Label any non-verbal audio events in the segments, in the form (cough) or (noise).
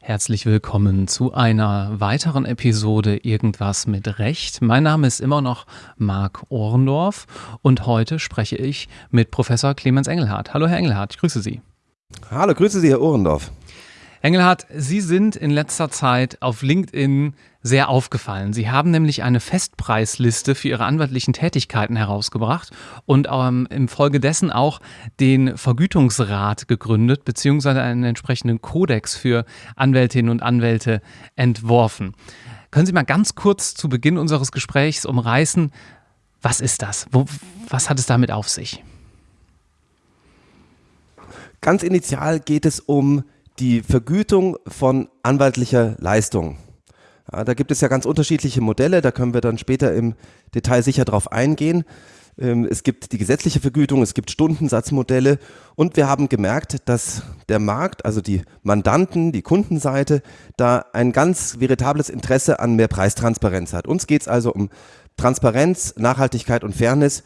Herzlich willkommen zu einer weiteren Episode Irgendwas mit Recht. Mein Name ist immer noch Marc Ohrendorf und heute spreche ich mit Professor Clemens Engelhardt. Hallo Herr Engelhardt, ich grüße Sie. Hallo, grüße Sie Herr Ohrendorf. Engelhardt, Sie sind in letzter Zeit auf LinkedIn sehr aufgefallen. Sie haben nämlich eine Festpreisliste für Ihre anwaltlichen Tätigkeiten herausgebracht und ähm, im Folge dessen auch den Vergütungsrat gegründet, beziehungsweise einen entsprechenden Kodex für Anwältinnen und Anwälte entworfen. Können Sie mal ganz kurz zu Beginn unseres Gesprächs umreißen, was ist das? Wo, was hat es damit auf sich? Ganz initial geht es um die Vergütung von anwaltlicher Leistung. Ja, da gibt es ja ganz unterschiedliche Modelle, da können wir dann später im Detail sicher drauf eingehen. Ähm, es gibt die gesetzliche Vergütung, es gibt Stundensatzmodelle und wir haben gemerkt, dass der Markt, also die Mandanten, die Kundenseite, da ein ganz veritables Interesse an mehr Preistransparenz hat. Uns geht es also um Transparenz, Nachhaltigkeit und Fairness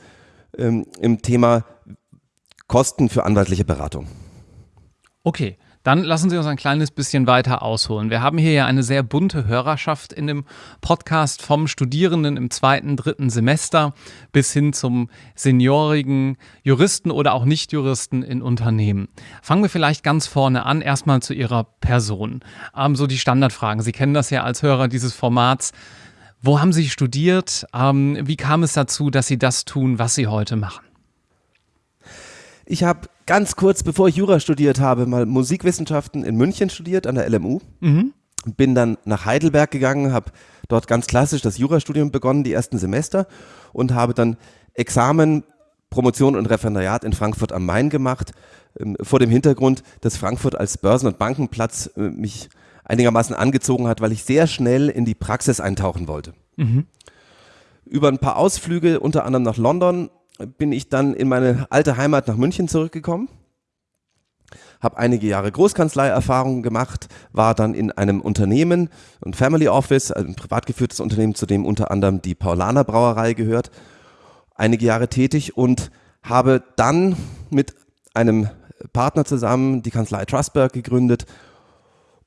ähm, im Thema Kosten für anwaltliche Beratung. Okay, dann lassen Sie uns ein kleines bisschen weiter ausholen. Wir haben hier ja eine sehr bunte Hörerschaft in dem Podcast vom Studierenden im zweiten, dritten Semester bis hin zum seniorigen Juristen oder auch Nichtjuristen in Unternehmen. Fangen wir vielleicht ganz vorne an, erstmal zu Ihrer Person. Ähm, so die Standardfragen. Sie kennen das ja als Hörer dieses Formats. Wo haben Sie studiert? Ähm, wie kam es dazu, dass Sie das tun, was Sie heute machen? Ich habe ganz kurz, bevor ich Jura studiert habe, mal Musikwissenschaften in München studiert, an der LMU. Mhm. Bin dann nach Heidelberg gegangen, habe dort ganz klassisch das Jurastudium begonnen, die ersten Semester, und habe dann Examen, Promotion und Referendariat in Frankfurt am Main gemacht, ähm, vor dem Hintergrund, dass Frankfurt als Börsen- und Bankenplatz äh, mich einigermaßen angezogen hat, weil ich sehr schnell in die Praxis eintauchen wollte. Mhm. Über ein paar Ausflüge, unter anderem nach London, bin ich dann in meine alte Heimat nach München zurückgekommen, habe einige Jahre Großkanzleierfahrung gemacht, war dann in einem Unternehmen, ein Family Office, ein privat geführtes Unternehmen, zu dem unter anderem die Paulaner Brauerei gehört, einige Jahre tätig und habe dann mit einem Partner zusammen die Kanzlei Trustberg gegründet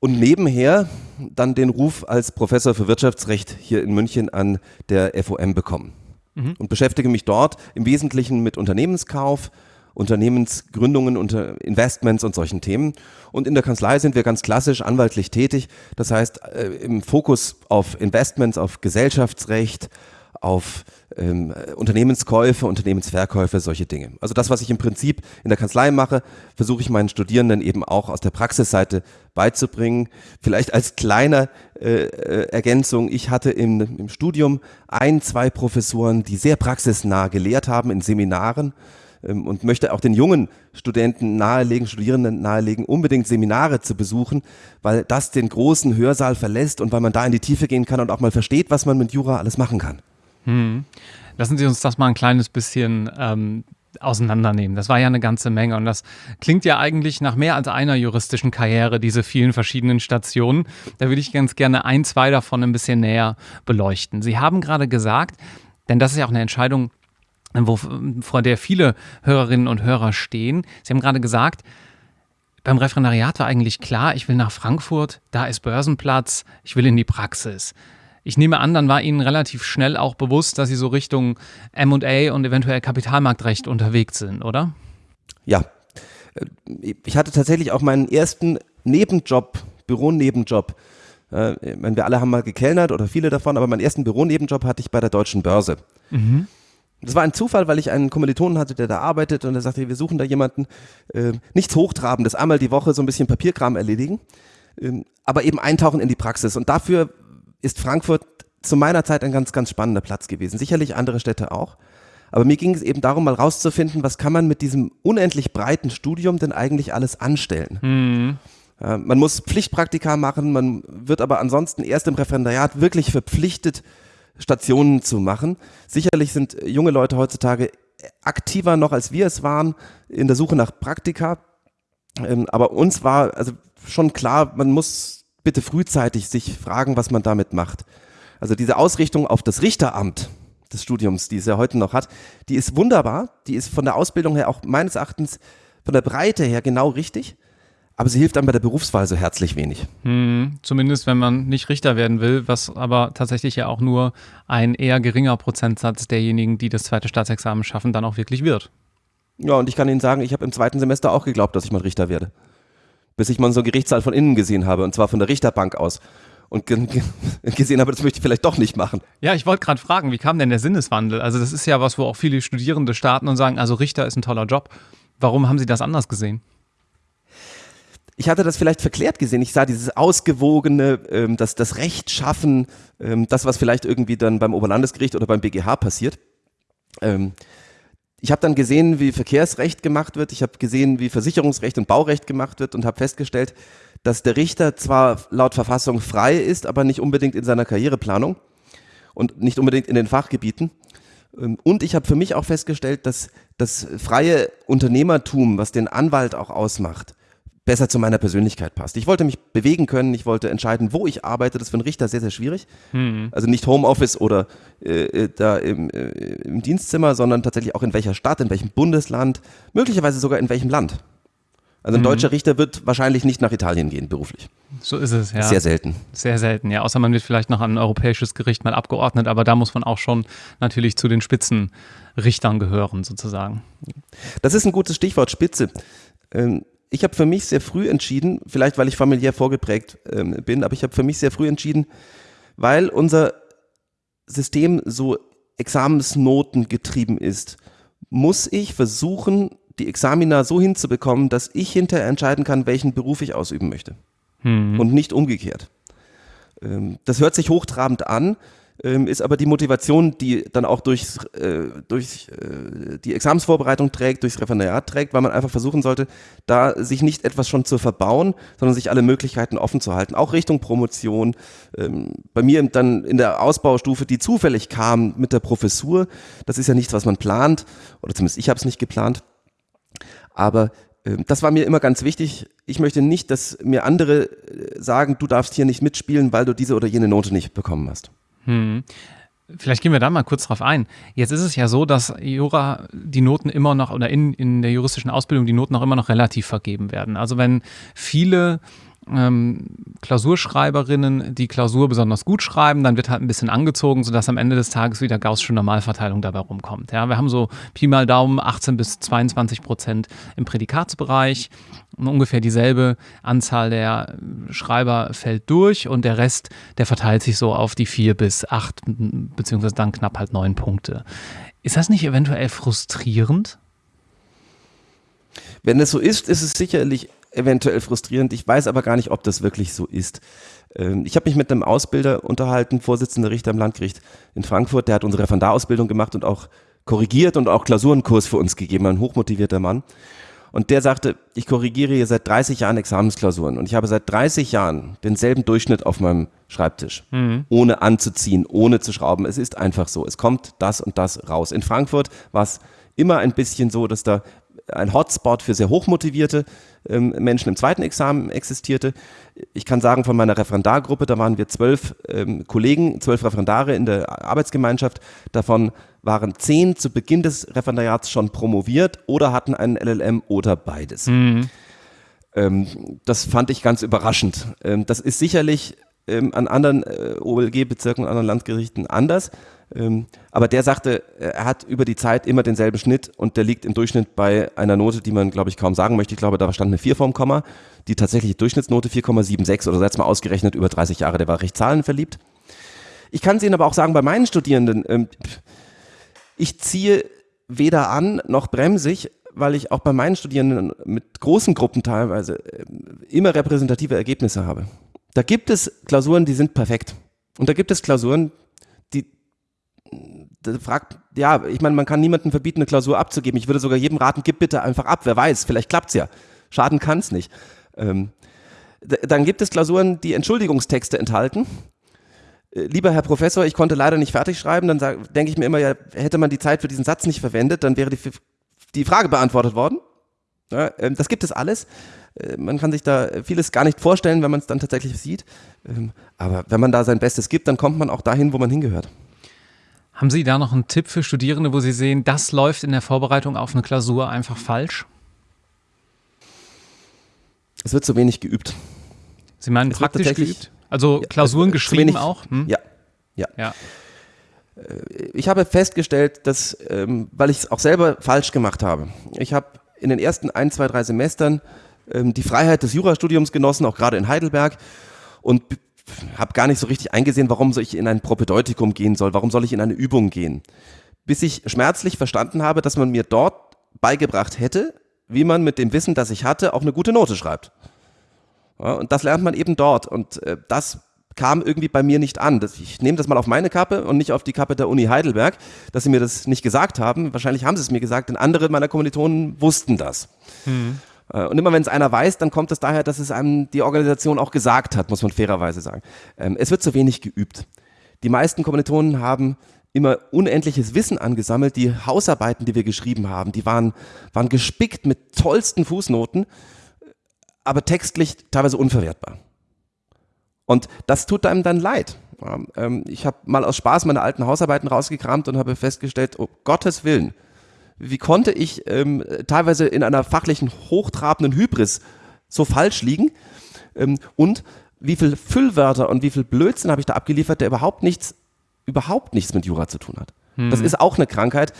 und nebenher dann den Ruf als Professor für Wirtschaftsrecht hier in München an der FOM bekommen mhm. und beschäftige mich dort im Wesentlichen mit Unternehmenskauf, Unternehmensgründungen, unter Investments und solchen Themen. Und in der Kanzlei sind wir ganz klassisch anwaltlich tätig. Das heißt, äh, im Fokus auf Investments, auf Gesellschaftsrecht, auf ähm, Unternehmenskäufe, Unternehmensverkäufe, solche Dinge. Also das, was ich im Prinzip in der Kanzlei mache, versuche ich meinen Studierenden eben auch aus der Praxisseite beizubringen. Vielleicht als kleine äh, äh, Ergänzung, ich hatte im, im Studium ein, zwei Professoren, die sehr praxisnah gelehrt haben in Seminaren ähm, und möchte auch den jungen Studenten nahelegen, Studierenden nahelegen, unbedingt Seminare zu besuchen, weil das den großen Hörsaal verlässt und weil man da in die Tiefe gehen kann und auch mal versteht, was man mit Jura alles machen kann. Hm. Lassen Sie uns das mal ein kleines bisschen ähm, auseinandernehmen. Das war ja eine ganze Menge und das klingt ja eigentlich nach mehr als einer juristischen Karriere, diese vielen verschiedenen Stationen. Da würde ich ganz gerne ein, zwei davon ein bisschen näher beleuchten. Sie haben gerade gesagt, denn das ist ja auch eine Entscheidung, wo, vor der viele Hörerinnen und Hörer stehen. Sie haben gerade gesagt, beim Referendariat war eigentlich klar, ich will nach Frankfurt, da ist Börsenplatz, ich will in die Praxis. Ich nehme an, dann war Ihnen relativ schnell auch bewusst, dass Sie so Richtung MA und eventuell Kapitalmarktrecht unterwegs sind, oder? Ja. Ich hatte tatsächlich auch meinen ersten Nebenjob, Büronebenjob. Äh, ich meine, wir alle haben mal gekellnert oder viele davon, aber meinen ersten Büronebenjob hatte ich bei der Deutschen Börse. Mhm. Das war ein Zufall, weil ich einen Kommilitonen hatte, der da arbeitet und er sagte, wir suchen da jemanden, äh, nichts Hochtrabendes, einmal die Woche so ein bisschen Papierkram erledigen, äh, aber eben eintauchen in die Praxis. Und dafür ist Frankfurt zu meiner Zeit ein ganz, ganz spannender Platz gewesen. Sicherlich andere Städte auch. Aber mir ging es eben darum, mal rauszufinden, was kann man mit diesem unendlich breiten Studium denn eigentlich alles anstellen. Mhm. Äh, man muss Pflichtpraktika machen, man wird aber ansonsten erst im Referendariat wirklich verpflichtet, Stationen zu machen. Sicherlich sind junge Leute heutzutage aktiver noch, als wir es waren, in der Suche nach Praktika. Ähm, aber uns war also schon klar, man muss bitte frühzeitig sich fragen, was man damit macht. Also diese Ausrichtung auf das Richteramt des Studiums, die es ja heute noch hat, die ist wunderbar. Die ist von der Ausbildung her auch meines Erachtens von der Breite her genau richtig. Aber sie hilft einem bei der Berufswahl so herzlich wenig. Hm, zumindest wenn man nicht Richter werden will, was aber tatsächlich ja auch nur ein eher geringer Prozentsatz derjenigen, die das zweite Staatsexamen schaffen, dann auch wirklich wird. Ja, und ich kann Ihnen sagen, ich habe im zweiten Semester auch geglaubt, dass ich mal Richter werde. Bis ich mal so einen Gerichtssaal von innen gesehen habe, und zwar von der Richterbank aus. Und (laughs) gesehen habe, das möchte ich vielleicht doch nicht machen. Ja, ich wollte gerade fragen, wie kam denn der Sinneswandel? Also das ist ja was, wo auch viele Studierende starten und sagen, also Richter ist ein toller Job. Warum haben Sie das anders gesehen? ich hatte das vielleicht verklärt gesehen. Ich sah dieses ausgewogene, ähm, das, das Rechtschaffen, ähm, das, was vielleicht irgendwie dann beim Oberlandesgericht oder beim BGH passiert. Ähm, ich habe dann gesehen, wie Verkehrsrecht gemacht wird. Ich habe gesehen, wie Versicherungsrecht und Baurecht gemacht wird und habe festgestellt, dass der Richter zwar laut Verfassung frei ist, aber nicht unbedingt in seiner Karriereplanung und nicht unbedingt in den Fachgebieten. Ähm, und ich habe für mich auch festgestellt, dass das freie Unternehmertum, was den Anwalt auch ausmacht, besser zu meiner Persönlichkeit passt. Ich wollte mich bewegen können, ich wollte entscheiden, wo ich arbeite. Das ist für einen Richter sehr, sehr schwierig. Mhm. Also nicht Homeoffice oder äh, äh, da im, äh, im Dienstzimmer, sondern tatsächlich auch in welcher Stadt, in welchem Bundesland, möglicherweise sogar in welchem Land. Also ein mhm. deutscher Richter wird wahrscheinlich nicht nach Italien gehen, beruflich. So ist es, ja. Sehr selten. Sehr selten, ja. Außer man wird vielleicht noch an ein europäisches Gericht mal abgeordnet, aber da muss man auch schon natürlich zu den Spitzenrichtern gehören, sozusagen. Das ist ein gutes Stichwort, Spitze. Ähm, ich habe für mich sehr früh entschieden, vielleicht weil ich familiär vorgeprägt ähm, bin, aber ich habe für mich sehr früh entschieden, weil unser System so Examensnoten getrieben ist, muss ich versuchen, die Examina so hinzubekommen, dass ich hinterher entscheiden kann, welchen Beruf ich ausüben möchte. Hm. Und nicht umgekehrt. Ähm, das hört sich hochtrabend an, ähm, ist aber die Motivation, die dann auch durch, äh, durch äh, die Examensvorbereitung trägt, durchs Referendariat trägt, weil man einfach versuchen sollte, da sich nicht etwas schon zu verbauen, sondern sich alle Möglichkeiten offen zu halten, auch Richtung Promotion. Ähm, bei mir dann in der Ausbaustufe, die zufällig kam mit der Professur, das ist ja nichts, was man plant, oder zumindest ich habe es nicht geplant, aber ähm, das war mir immer ganz wichtig. Ich möchte nicht, dass mir andere äh, sagen, du darfst hier nicht mitspielen, weil du diese oder jene Note nicht bekommen hast. Hm. Vielleicht gehen wir da mal kurz drauf ein. Jetzt ist es ja so, dass Jura die Noten immer noch oder in, in der juristischen Ausbildung die Noten auch immer noch relativ vergeben werden. Also wenn viele ähm, Klausurschreiberinnen die Klausur besonders gut schreiben, dann wird halt ein bisschen angezogen, sodass am Ende des Tages wieder gaußsche Normalverteilung dabei rumkommt. Ja, wir haben so Pi mal Daumen 18 bis 22 Prozent im Prädikatsbereich, ungefähr dieselbe Anzahl der Schreiber fällt durch und der Rest, der verteilt sich so auf die vier bis acht beziehungsweise dann knapp halt neun Punkte. Ist das nicht eventuell frustrierend? Wenn es so ist, ist es sicherlich eventuell frustrierend. Ich weiß aber gar nicht, ob das wirklich so ist. Ähm, ich habe mich mit einem Ausbilder unterhalten, Vorsitzender Richter am Landgericht in Frankfurt, der hat unsere Referendarausbildung gemacht und auch korrigiert und auch Klausurenkurs für uns gegeben, ein hochmotivierter Mann. Und der sagte, ich korrigiere hier seit 30 Jahren Examensklausuren und ich habe seit 30 Jahren denselben Durchschnitt auf meinem Schreibtisch, mhm. ohne anzuziehen, ohne zu schrauben. Es ist einfach so. Es kommt das und das raus. In Frankfurt war es immer ein bisschen so, dass da ein Hotspot für sehr hochmotivierte ähm, Menschen im zweiten Examen existierte. Ich kann sagen, von meiner Referendargruppe, da waren wir zwölf ähm, Kollegen, zwölf Referendare in der Arbeitsgemeinschaft. Davon waren zehn zu Beginn des Referendariats schon promoviert oder hatten einen LLM oder beides. Mhm. Ähm, das fand ich ganz überraschend. Ähm, das ist sicherlich ähm, an anderen äh, OLG-Bezirken, anderen Landgerichten anders. Ähm, aber der sagte, er hat über die Zeit immer denselben Schnitt und der liegt im Durchschnitt bei einer Note, die man, glaube ich, kaum sagen möchte. Ich glaube, da stand eine 4 vorm Komma. Die tatsächliche Durchschnittsnote 4,76 oder jetzt mal ausgerechnet über 30 Jahre. Der war recht zahlenverliebt. Ich kann es Ihnen aber auch sagen, bei meinen Studierenden, ähm, ich ziehe weder an noch bremsig, weil ich auch bei meinen Studierenden mit großen Gruppen teilweise ähm, immer repräsentative Ergebnisse habe. Da gibt es Klausuren, die sind perfekt. Und da gibt es Klausuren, fragt, ja, ich meine, man kann niemandem verbieten, eine Klausur abzugeben. Ich würde sogar jedem raten, gib bitte einfach ab. Wer weiß, vielleicht klappt's ja. Schaden kann's nicht. Ähm, dann gibt es Klausuren, die Entschuldigungstexte enthalten. Äh, lieber Herr Professor, ich konnte leider nicht fertig schreiben. Dann denke ich mir immer, ja, hätte man die Zeit für diesen Satz nicht verwendet, dann wäre die, die Frage beantwortet worden. Ja, ähm, das gibt es alles. Äh, man kann sich da vieles gar nicht vorstellen, wenn man es dann tatsächlich sieht. Ähm, aber wenn man da sein Bestes gibt, dann kommt man auch dahin, wo man hingehört. Haben Sie da noch einen Tipp für Studierende, wo Sie sehen, das läuft in der Vorbereitung auf eine Klausur einfach falsch? Es wird zu wenig geübt. Sie meinen es praktisch geübt? Also Klausuren ja, geschrieben wenig, auch? Hm? Ja, ja. ja. Äh, ich habe festgestellt, dass, ähm, weil ich es auch selber falsch gemacht habe, ich habe in den ersten ein, zwei, drei Semestern ähm, die Freiheit des Jurastudiums genossen, auch gerade in Heidelberg und habe gar nicht so richtig eingesehen, warum soll ich in ein Propedeutikum gehen soll, warum soll ich in eine Übung gehen. Bis ich schmerzlich verstanden habe, dass man mir dort beigebracht hätte, wie man mit dem Wissen, das ich hatte, auch eine gute Note schreibt. Ja, und das lernt man eben dort. Und äh, das kam irgendwie bei mir nicht an. Das, ich nehme das mal auf meine Kappe und nicht auf die Kappe der Uni Heidelberg, dass sie mir das nicht gesagt haben. Wahrscheinlich haben sie es mir gesagt, denn andere meiner Kommilitonen wussten das. Mhm. Und immer wenn es einer weiß, dann kommt es daher, dass es einem die Organisation auch gesagt hat, muss man fairerweise sagen. Ähm, es wird zu wenig geübt. Die meisten Kommilitonen haben immer unendliches Wissen angesammelt. Die Hausarbeiten, die wir geschrieben haben, die waren, waren gespickt mit tollsten Fußnoten, aber textlich teilweise unverwertbar. Und das tut einem dann leid. Ähm, ich habe mal aus Spaß meine alten Hausarbeiten rausgekramt und habe festgestellt, um Gottes Willen, wie konnte ich ähm, teilweise in einer fachlichen hochtrabenden Hybris so falsch liegen? Ähm, und wie viel Füllwörter und wie viel Blödsinn habe ich da abgeliefert, der überhaupt nichts überhaupt nichts mit Jura zu tun hat. Hm. Das ist auch eine Krankheit,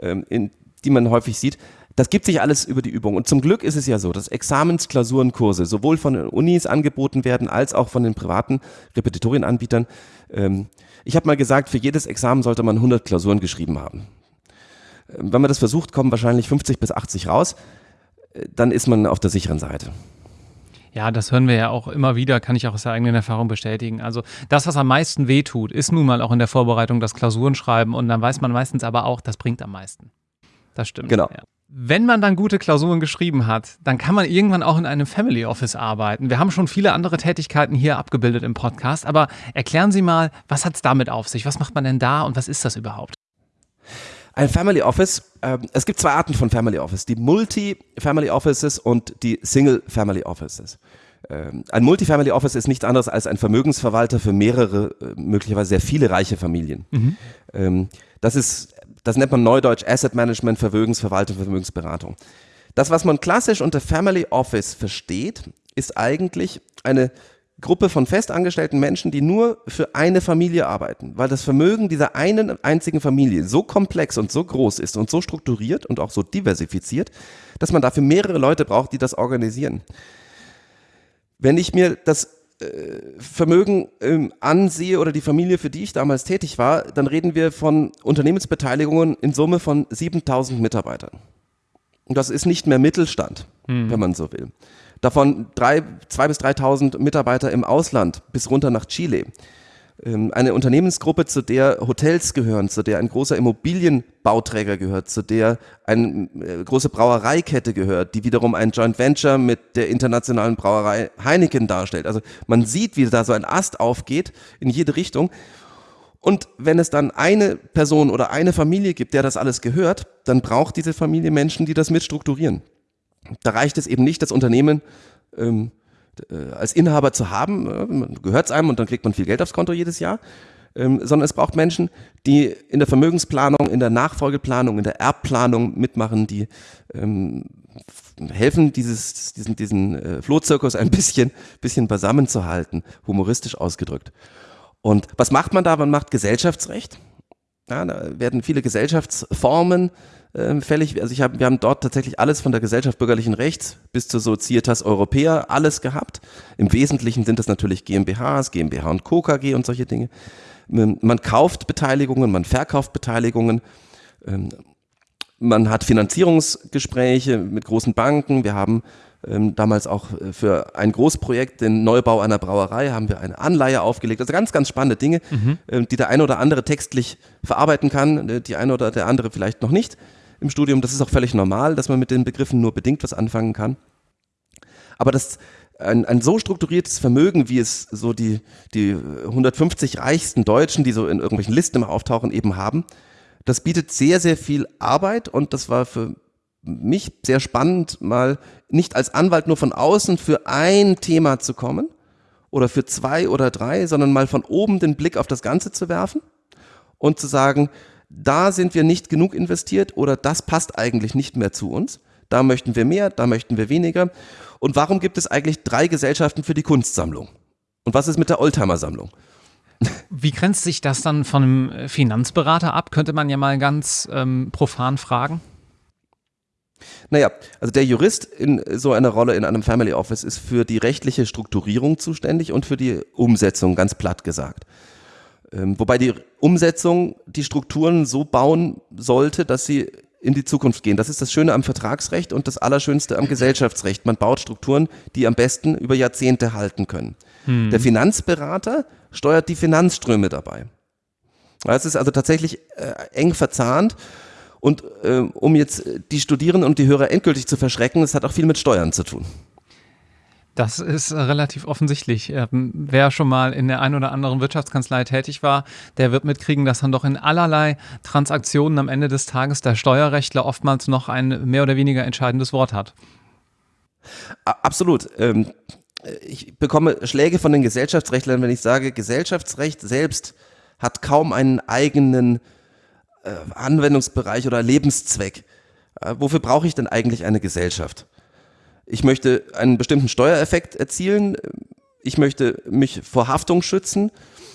ähm, in, die man häufig sieht. Das gibt sich alles über die Übung. Und zum Glück ist es ja so, dass Examensklausurenkurse sowohl von den Unis angeboten werden, als auch von den privaten Repetitorienanbietern. Ähm, ich habe mal gesagt, für jedes Examen sollte man 100 Klausuren geschrieben haben. Ähm, wenn man das versucht, kommen wahrscheinlich 50 bis 80 raus. Äh, dann ist man auf der sicheren Seite. Ja, das hören wir ja auch immer wieder, kann ich auch aus der eigenen Erfahrung bestätigen. Also das, was am meisten wehtut, ist nun mal auch in der Vorbereitung das Klausurenschreiben und dann weiß man meistens aber auch, das bringt am meisten. Das stimmt. Genau. Ja. Wenn man dann gute Klausuren geschrieben hat, dann kann man irgendwann auch in einem Family Office arbeiten. Wir haben schon viele andere Tätigkeiten hier abgebildet im Podcast, aber erklären Sie mal, was hat es damit auf sich? Was macht man denn da und was ist das überhaupt? Ein Family Office, äh, es gibt zwei Arten von Family Office, die Multi-Family Offices und die Single-Family Offices. Ähm, ein Multifamily Office ist nichts anderes als ein Vermögensverwalter für mehrere, äh, möglicherweise sehr viele reiche Familien. Mhm. Ähm, das ist, das nennt man neudeutsch Asset Management, Vermögensverwaltung, Vermögensberatung. Das, was man klassisch unter Family Office versteht, ist eigentlich eine Gruppe von festangestellten Menschen, die nur für eine Familie arbeiten, weil das Vermögen dieser einen einzigen Familie so komplex und so groß ist und so strukturiert und auch so diversifiziert, dass man dafür mehrere Leute braucht, die das organisieren. Wenn ich mir das Vermögen ähm, ansehe oder die Familie, für die ich damals tätig war, dann reden wir von Unternehmensbeteiligungen in Summe von 7000 Mitarbeitern. Und das ist nicht mehr Mittelstand, hm. wenn man so will. Davon drei, zwei bis 3.000 Mitarbeiter im Ausland bis runter nach Chile. Ähm, eine Unternehmensgruppe, zu der Hotels gehören, zu der ein großer Immobilienbauträger gehört, zu der eine äh, große Brauereikette gehört, die wiederum ein Joint Venture mit der internationalen Brauerei Heineken darstellt. Also man sieht, wie da so ein Ast aufgeht in jede Richtung. Und wenn es dann eine Person oder eine Familie gibt, der das alles gehört, dann braucht diese Familie Menschen, die das mitstrukturieren. Da reicht es eben nicht, das Unternehmen ähm, äh, als Inhaber zu haben, äh, gehört es einem und dann kriegt man viel Geld aufs Konto jedes Jahr, ähm, sondern es braucht Menschen, die in der Vermögensplanung, in der Nachfolgeplanung, in der Erbplanung mitmachen, die ähm, helfen, dieses, diesen, diesen äh, Flohzirkus ein bisschen, bisschen beisammen zu halten, humoristisch ausgedrückt. Und was macht man da? Man macht Gesellschaftsrecht. Ja, da werden viele Gesellschaftsformen äh, fällig. Also ich hab, wir haben dort tatsächlich alles von der Gesellschaft bürgerlichen Rechts bis zur Societas Europäer alles gehabt. Im Wesentlichen sind das natürlich GmbHs, GmbH und Co. KG und solche Dinge. Ähm, man kauft Beteiligungen, man verkauft Beteiligungen. Ähm, man hat Finanzierungsgespräche mit großen Banken. Wir haben ähm, damals auch äh, für ein Großprojekt, den Neubau einer Brauerei, haben wir eine Anleihe aufgelegt. Also ganz, ganz spannende Dinge, mhm. äh, die der eine oder andere textlich verarbeiten kann, äh, die eine oder der andere vielleicht noch nicht im Studium. Das ist auch völlig normal, dass man mit den Begriffen nur bedingt was anfangen kann. Aber das, ein, ein so strukturiertes Vermögen, wie es so die, die 150 reichsten Deutschen, die so in irgendwelchen Listen immer auftauchen, eben haben, das bietet sehr, sehr viel Arbeit und das war für mich sehr spannend, mal nicht als Anwalt nur von außen für ein Thema zu kommen oder für zwei oder drei, sondern mal von oben den Blick auf das Ganze zu werfen und zu sagen, da sind wir nicht genug investiert oder das passt eigentlich nicht mehr zu uns. Da möchten wir mehr, da möchten wir weniger. Und warum gibt es eigentlich drei Gesellschaften für die Kunstsammlung? Und was ist mit der Oldtimer-Sammlung? Wie grenzt sich das dann von einem Finanzberater ab? Könnte man ja mal ganz ähm, profan fragen. Naja, also der Jurist in so einer Rolle in einem Family Office ist für die rechtliche Strukturierung zuständig und für die Umsetzung, ganz platt gesagt. Ähm, wobei die Umsetzung die Strukturen so bauen sollte, dass sie in die Zukunft gehen. Das ist das Schöne am Vertragsrecht und das Allerschönste am Gesellschaftsrecht. Man baut Strukturen, die am besten über Jahrzehnte halten können. Hm. Der Finanzberater steuert die Finanzströme dabei. Es ist also tatsächlich äh, eng verzahnt. Und äh, um jetzt die Studierenden und die Hörer endgültig zu verschrecken, es hat auch viel mit Steuern zu tun. Das ist äh, relativ offensichtlich. Ähm, wer schon mal in der einen oder anderen Wirtschaftskanzlei tätig war, der wird mitkriegen, dass dann doch in allerlei Transaktionen am Ende des Tages der Steuerrechtler oftmals noch ein mehr oder weniger entscheidendes Wort hat. Absolut. Ähm, ich bekomme Schläge von den Gesellschaftsrechtlern, wenn ich sage, Gesellschaftsrecht selbst hat kaum einen eigenen äh, Anwendungsbereich oder Lebenszweck. Wofür brauche ich denn eigentlich eine Gesellschaft? Ich möchte einen bestimmten Steuereffekt erzielen, ich möchte mich vor Haftung schützen,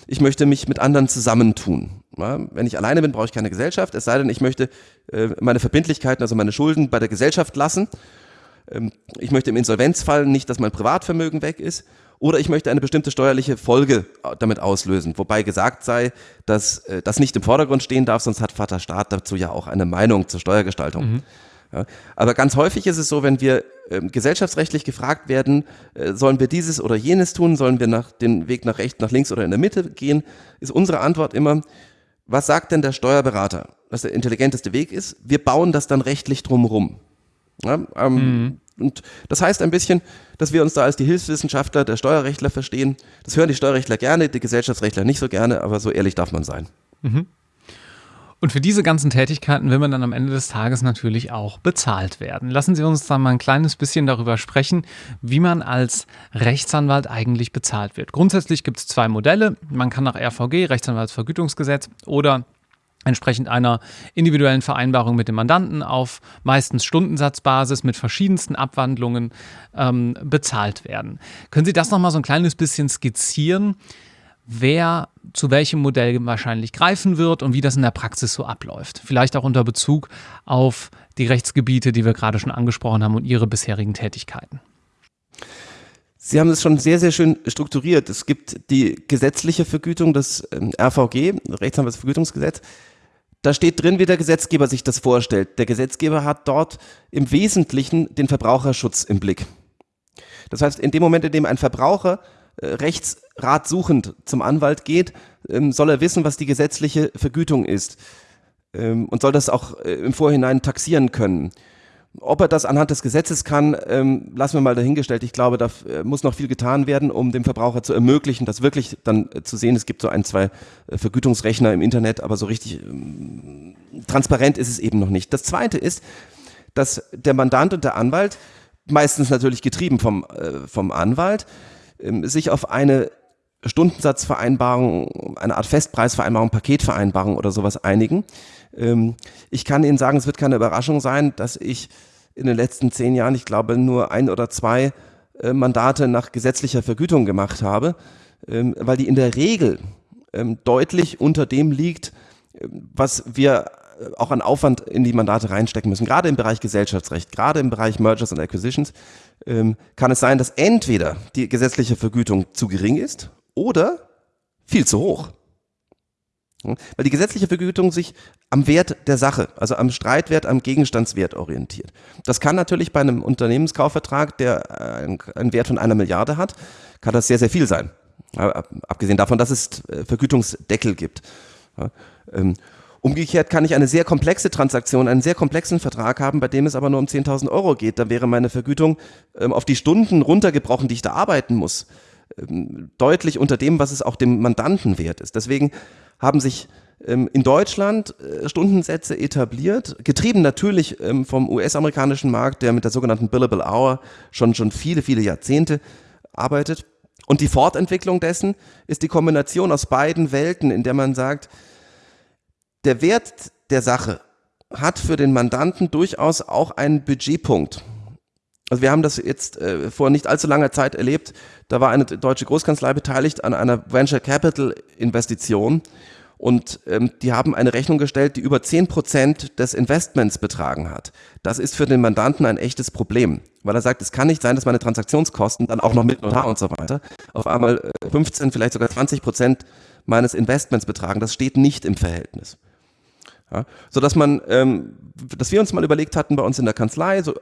ich möchte mich mit anderen zusammentun. Ja, wenn ich alleine bin, brauche ich keine Gesellschaft, es sei denn, ich möchte äh, meine Verbindlichkeiten, also meine Schulden bei der Gesellschaft lassen. Ähm, ich möchte im Insolvenzfall nicht, dass mein Privatvermögen weg ist. Oder ich möchte eine bestimmte steuerliche Folge äh, damit auslösen, wobei gesagt sei, dass äh, das nicht im Vordergrund stehen darf, sonst hat Vater Staat dazu ja auch eine Meinung zur Steuergestaltung. Mhm. Ja, aber ganz häufig ist es so, wenn wir äh, gesellschaftsrechtlich gefragt werden, äh, sollen wir dieses oder jenes tun, sollen wir nach, den Weg nach rechts, nach links oder in der Mitte gehen, ist unsere Antwort immer, was sagt denn der Steuerberater, dass der intelligenteste Weg ist? Wir bauen das dann rechtlich drumherum. Ja, ähm, mhm. Und das heißt ein bisschen, dass wir uns da als die Hilfswissenschaftler der Steuerrechtler verstehen. Das hören die Steuerrechtler gerne, die Gesellschaftsrechtler nicht so gerne, aber so ehrlich darf man sein. Mhm. Und für diese ganzen Tätigkeiten will man dann am Ende des Tages natürlich auch bezahlt werden. Lassen Sie uns dann mal ein kleines bisschen darüber sprechen, wie man als Rechtsanwalt eigentlich bezahlt wird. Grundsätzlich gibt es zwei Modelle. Man kann nach RVG, Rechtsanwaltsvergütungsgesetz, oder entsprechend einer individuellen Vereinbarung mit dem Mandanten auf meistens Stundensatzbasis mit verschiedensten Abwandlungen ähm, bezahlt werden. Können Sie das nochmal so ein kleines bisschen skizzieren? Wer zu welchem Modell wahrscheinlich greifen wird und wie das in der Praxis so abläuft. Vielleicht auch unter Bezug auf die Rechtsgebiete, die wir gerade schon angesprochen haben und Ihre bisherigen Tätigkeiten. Sie haben es schon sehr, sehr schön strukturiert. Es gibt die gesetzliche Vergütung, das ähm, RVG, Rechtsanwaltsvergütungsgesetz. Da steht drin, wie der Gesetzgeber sich das vorstellt. Der Gesetzgeber hat dort im Wesentlichen den Verbraucherschutz im Blick. Das heißt, in dem Moment, in dem ein Verbraucher rechtsratsuchend zum Anwalt geht, ähm, soll er wissen, was die gesetzliche Vergütung ist ähm, und soll das auch äh, im Vorhinein taxieren können. Ob er das anhand des Gesetzes kann, ähm, lassen wir mal dahingestellt. Ich glaube, da äh, muss noch viel getan werden, um dem Verbraucher zu ermöglichen, das wirklich dann zu sehen. Es gibt so ein, zwei Vergütungsrechner im Internet, aber so richtig transparent ist es eben noch nicht. Das Zweite ist, dass der Mandant und der Anwalt, meistens natürlich getrieben vom, vom Anwalt, sich auf eine Stundensatzvereinbarung, eine Art Festpreisvereinbarung, Paketvereinbarung oder sowas einigen. Ähm, ich kann Ihnen sagen, es wird keine Überraschung sein, dass ich in den letzten zehn Jahren, ich glaube, nur ein oder zwei äh, Mandate nach gesetzlicher Vergütung gemacht habe, ähm, weil die in der Regel deutlich unter dem liegt, was wir auch an Aufwand in die Mandate reinstecken müssen. Gerade im Bereich Gesellschaftsrecht, gerade im Bereich Mergers and Acquisitions ähm, kann es sein, dass entweder die gesetzliche Vergütung zu gering ist oder viel zu hoch. Weil die gesetzliche Vergütung sich am Wert der Sache, also am Streitwert, am Gegenstandswert orientiert. Das kann natürlich bei einem Unternehmenskaufvertrag, der einen Wert von einer Milliarde hat, kann das sehr, sehr viel sein. Abgesehen davon, dass es äh, Vergütungsdeckel gibt. Umgekehrt kann ich eine sehr komplexe Transaktion, einen sehr komplexen Vertrag haben, bei dem es aber nur um 10.000 Euro geht. Dann wäre meine Vergütung ähm, auf die Stunden runtergebrochen, die ich da arbeiten muss, ähm, deutlich unter dem, was es auch dem Mandanten wert ist. Deswegen haben sich ähm, in Deutschland äh, Stundensätze etabliert, getrieben natürlich ähm, vom US-amerikanischen Markt, der mit der sogenannten Billable Hour schon, schon viele, viele Jahrzehnte arbeitet. Und die Fortentwicklung dessen ist die Kombination aus beiden Welten, in der man sagt, der Wert der Sache hat für den Mandanten durchaus auch einen Budgetpunkt. Also wir haben das jetzt äh, vor nicht allzu langer Zeit erlebt. Da war eine deutsche Großkanzlei beteiligt an einer Venture Capital Investition und ähm, die haben eine Rechnung gestellt, die über 10 Prozent des Investments betragen hat. Das ist für den Mandanten ein echtes Problem, weil er sagt, es kann nicht sein, dass meine Transaktionskosten dann auch noch mit Notar und so weiter auf einmal 15, äh, vielleicht sogar 20 Prozent meines Investments betragen. Das steht nicht im Verhältnis. Ja, so dass man, ähm, dass wir uns mal überlegt hatten, bei uns in der Kanzlei so äh,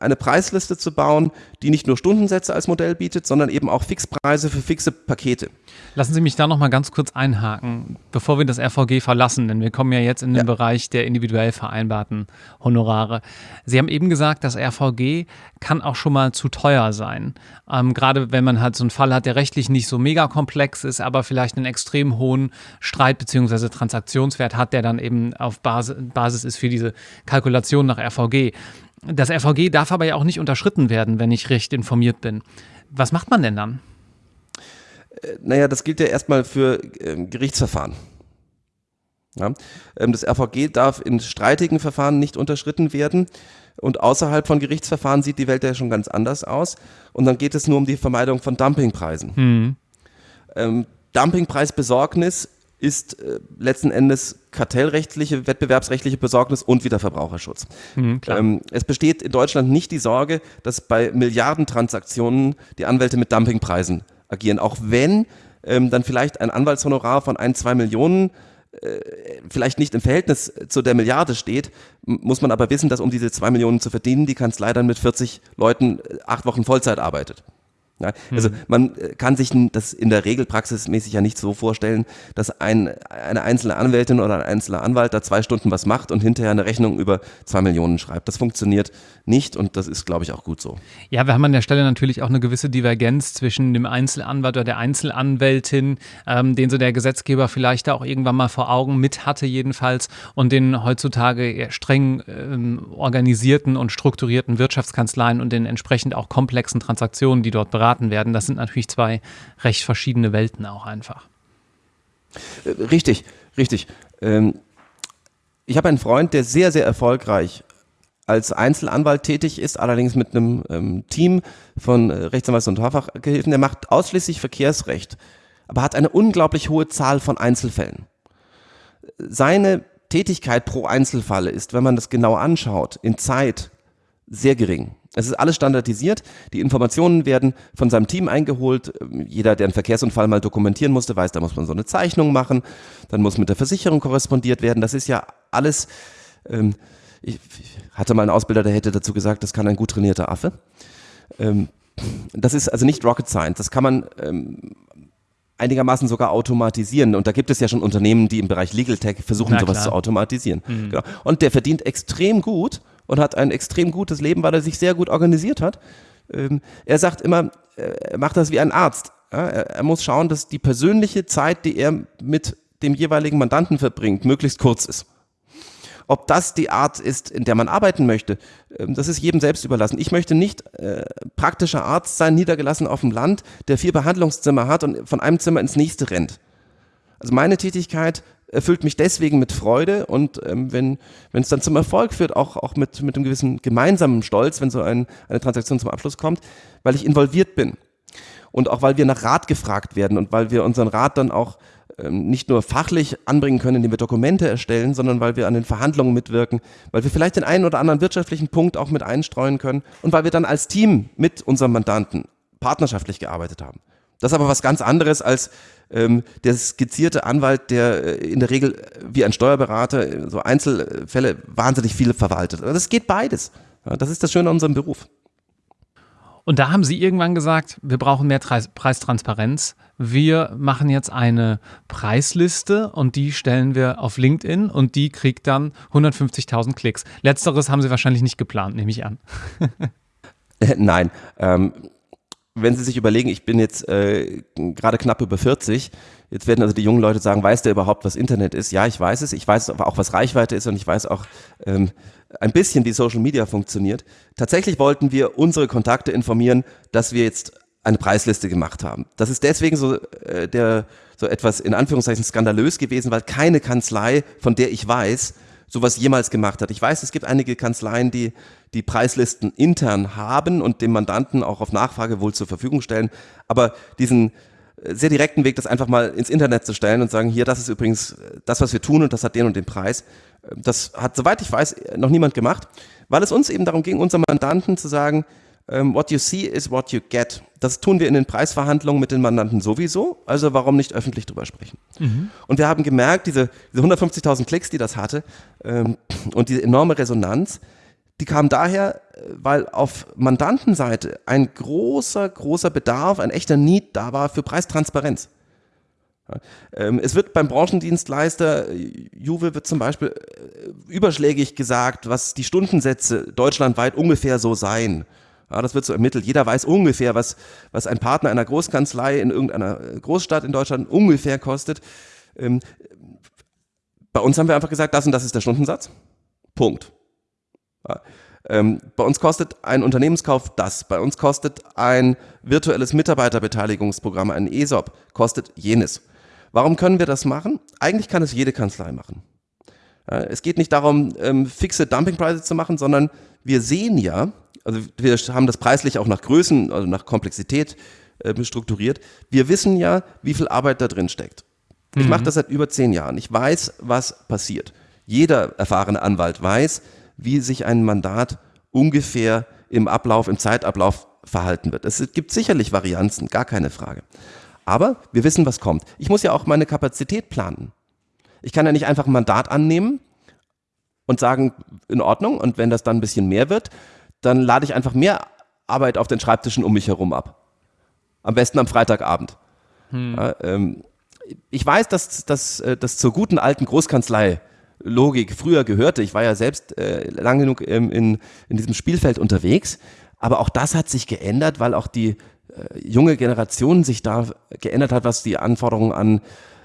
eine Preisliste zu bauen, die nicht nur Stundensätze als Modell bietet, sondern eben auch Fixpreise für fixe Pakete. Lassen Sie mich da noch mal ganz kurz einhaken, bevor wir das RVG verlassen, denn wir kommen ja jetzt in den ja. Bereich der individuell vereinbarten Honorare. Sie haben eben gesagt, das RVG kann auch schon mal zu teuer sein. Ähm, gerade wenn man halt so einen Fall hat, der rechtlich nicht so mega komplex ist, aber vielleicht einen extrem hohen Streit- bzw. Transaktionswert hat, der dann eben auf Basis, ist für diese Kalkulation nach RVG. Das RVG darf aber ja auch nicht unterschritten werden, wenn ich recht informiert bin. Was macht man denn dann? Äh, naja, das gilt ja erstmal für ähm, Gerichtsverfahren. Ja, ähm, das RVG darf in streitigen Verfahren nicht unterschritten werden. Und außerhalb von Gerichtsverfahren sieht die Welt ja schon ganz anders aus. Und dann geht es nur um die Vermeidung von Dumpingpreisen. Mhm. Ähm, Dumpingpreisbesorgnis ist äh, letzten Endes kartellrechtliche, wettbewerbsrechtliche Besorgnis und wieder Verbraucherschutz. Mhm, ähm, es besteht in Deutschland nicht die Sorge, dass bei Milliardentransaktionen die Anwälte mit Dumpingpreisen agieren, auch wenn ähm, dann vielleicht ein Anwaltshonorar von ein, zwei Millionen äh, vielleicht nicht im Verhältnis zu der Milliarde steht, muss man aber wissen, dass um diese zwei Millionen zu verdienen, die Kanzlei dann mit 40 Leuten äh, acht Wochen Vollzeit arbeitet. Ja, also mhm. man äh, kann sich das in der Regel praxismäßig ja nicht so vorstellen, dass ein, eine einzelne Anwältin oder ein einzelner Anwalt da zwei Stunden was macht und hinterher eine Rechnung über zwei Millionen schreibt. Das funktioniert nicht und das ist, glaube ich, auch gut so. Ja, wir haben an der Stelle natürlich auch eine gewisse Divergenz zwischen dem Einzelanwalt oder der Einzelanwältin, ähm, den so der Gesetzgeber vielleicht da auch irgendwann mal vor Augen mit hatte jedenfalls und den heutzutage streng ähm, organisierten und strukturierten Wirtschaftskanzleien und den entsprechend auch komplexen Transaktionen, die dort beraten beraten werden. Das sind natürlich zwei recht verschiedene Welten auch einfach. Äh, richtig, richtig. Ähm, ich habe einen Freund, der sehr, sehr erfolgreich als Einzelanwalt tätig ist, allerdings mit einem ähm, Team von äh, Rechtsanwalts- und Haarfachgehilfen. Der macht ausschließlich Verkehrsrecht, aber hat eine unglaublich hohe Zahl von Einzelfällen. Seine Tätigkeit pro Einzelfall ist, wenn man das genau anschaut, in Zeit sehr gering. Es ist alles standardisiert. Die Informationen werden von seinem Team eingeholt. Jeder, der einen Verkehrsunfall mal dokumentieren musste, weiß, da muss man so eine Zeichnung machen. Dann muss mit der Versicherung korrespondiert werden. Das ist ja alles. Ähm, ich hatte mal einen Ausbilder, der hätte dazu gesagt, das kann ein gut trainierter Affe. Ähm, das ist also nicht Rocket Science. Das kann man ähm, einigermaßen sogar automatisieren. Und da gibt es ja schon Unternehmen, die im Bereich Legal Tech versuchen, Na, sowas zu automatisieren. Mhm. Genau. Und der verdient extrem gut und hat ein extrem gutes Leben, weil er sich sehr gut organisiert hat. Ähm, er sagt immer, er macht das wie ein Arzt. Ja, er, er muss schauen, dass die persönliche Zeit, die er mit dem jeweiligen Mandanten verbringt, möglichst kurz ist. Ob das die Art ist, in der man arbeiten möchte, ähm, das ist jedem selbst überlassen. Ich möchte nicht äh, praktischer Arzt sein, niedergelassen auf dem Land, der vier Behandlungszimmer hat und von einem Zimmer ins nächste rennt. Also meine Tätigkeit erfüllt mich deswegen mit Freude und ähm, wenn wenn es dann zum Erfolg führt, auch, auch mit, mit einem gewissen gemeinsamen Stolz, wenn so ein, eine Transaktion zum Abschluss kommt, weil ich involviert bin. Und auch weil wir nach Rat gefragt werden und weil wir unseren Rat dann auch ähm, nicht nur fachlich anbringen können, indem wir Dokumente erstellen, sondern weil wir an den Verhandlungen mitwirken, weil wir vielleicht den einen oder anderen wirtschaftlichen Punkt auch mit einstreuen können und weil wir dann als Team mit unserem Mandanten partnerschaftlich gearbeitet haben. Das ist aber was ganz anderes als ähm, der skizzierte Anwalt, der äh, in der Regel wie ein Steuerberater äh, so Einzelfälle wahnsinnig viele verwaltet. Das geht beides. Das ist das Schöne an unserem Beruf. Und da haben Sie irgendwann gesagt, wir brauchen mehr Preistransparenz. Wir machen jetzt eine Preisliste und die stellen wir auf LinkedIn und die kriegt dann 150.000 Klicks. Letzteres haben Sie wahrscheinlich nicht geplant, nehme ich an. (laughs) Nein. Ähm, wenn Sie sich überlegen, ich bin jetzt äh, gerade knapp über 40, jetzt werden also die jungen Leute sagen, weiß der überhaupt, was Internet ist? Ja, ich weiß es, ich weiß aber auch, was Reichweite ist und ich weiß auch ähm, ein bisschen, wie Social Media funktioniert. Tatsächlich wollten wir unsere Kontakte informieren, dass wir jetzt eine Preisliste gemacht haben. Das ist deswegen so äh, der so etwas in Anführungszeichen skandalös gewesen, weil keine Kanzlei, von der ich weiß, sowas jemals gemacht hat. Ich weiß, es gibt einige Kanzleien, die die Preislisten intern haben und dem Mandanten auch auf Nachfrage wohl zur Verfügung stellen, aber diesen äh, sehr direkten Weg, das einfach mal ins Internet zu stellen und sagen, hier, das ist übrigens das, was wir tun und das hat den und den Preis. Äh, das hat, soweit ich weiß, noch niemand gemacht, weil es uns eben darum ging, unserem Mandanten zu sagen, what you see is what you get. Das tun wir in den Preisverhandlungen mit den Mandanten sowieso, also warum nicht öffentlich drüber sprechen? Mhm. Und wir haben gemerkt, diese, diese 150.000 Klicks, die das hatte ähm, und diese enorme Resonanz, die kam daher, weil auf Mandantenseite ein großer, großer Bedarf, ein echter Need da war für Preistransparenz. Ähm, es wird beim Branchendienstleister, Juve wird zum Beispiel äh, überschlägig gesagt, was die Stundensätze deutschlandweit ungefähr so seien. Ja, das wird so ermittelt. Jeder weiß ungefähr, was, was ein Partner einer Großkanzlei in irgendeiner Großstadt in Deutschland ungefähr kostet. Ähm, bei uns haben wir einfach gesagt, das und das ist der Stundensatz. Punkt. Ja, ähm, bei uns kostet ein Unternehmenskauf das. Bei uns kostet ein virtuelles Mitarbeiterbeteiligungsprogramm, ein ESOP, kostet jenes. Warum können wir das machen? Eigentlich kann es jede Kanzlei machen. Es geht nicht darum, ähm, fixe Dumpingpreise zu machen, sondern wir sehen ja, also wir haben das preislich auch nach Größen, also nach Komplexität äh, strukturiert. Wir wissen ja, wie viel Arbeit da drin steckt. Ich mhm. mache das seit über zehn Jahren. Ich weiß, was passiert. Jeder erfahrene Anwalt weiß, wie sich ein Mandat ungefähr im Ablauf, im Zeitablauf verhalten wird. Es gibt sicherlich Varianzen, gar keine Frage. Aber wir wissen, was kommt. Ich muss ja auch meine Kapazität planen. Ich kann ja nicht einfach ein Mandat annehmen und sagen, in Ordnung, und wenn das dann ein bisschen mehr wird, dann lade ich einfach mehr Arbeit auf den Schreibtischen um mich herum ab. Am besten am Freitagabend. Hm. Ja, ähm, ich weiß, dass das äh, zur guten alten Großkanzlei Logik früher gehörte. Ich war ja selbst äh, lang genug ähm, in, in diesem Spielfeld unterwegs. Aber auch das hat sich geändert, weil auch die äh, junge Generation sich da geändert hat, was die Anforderungen an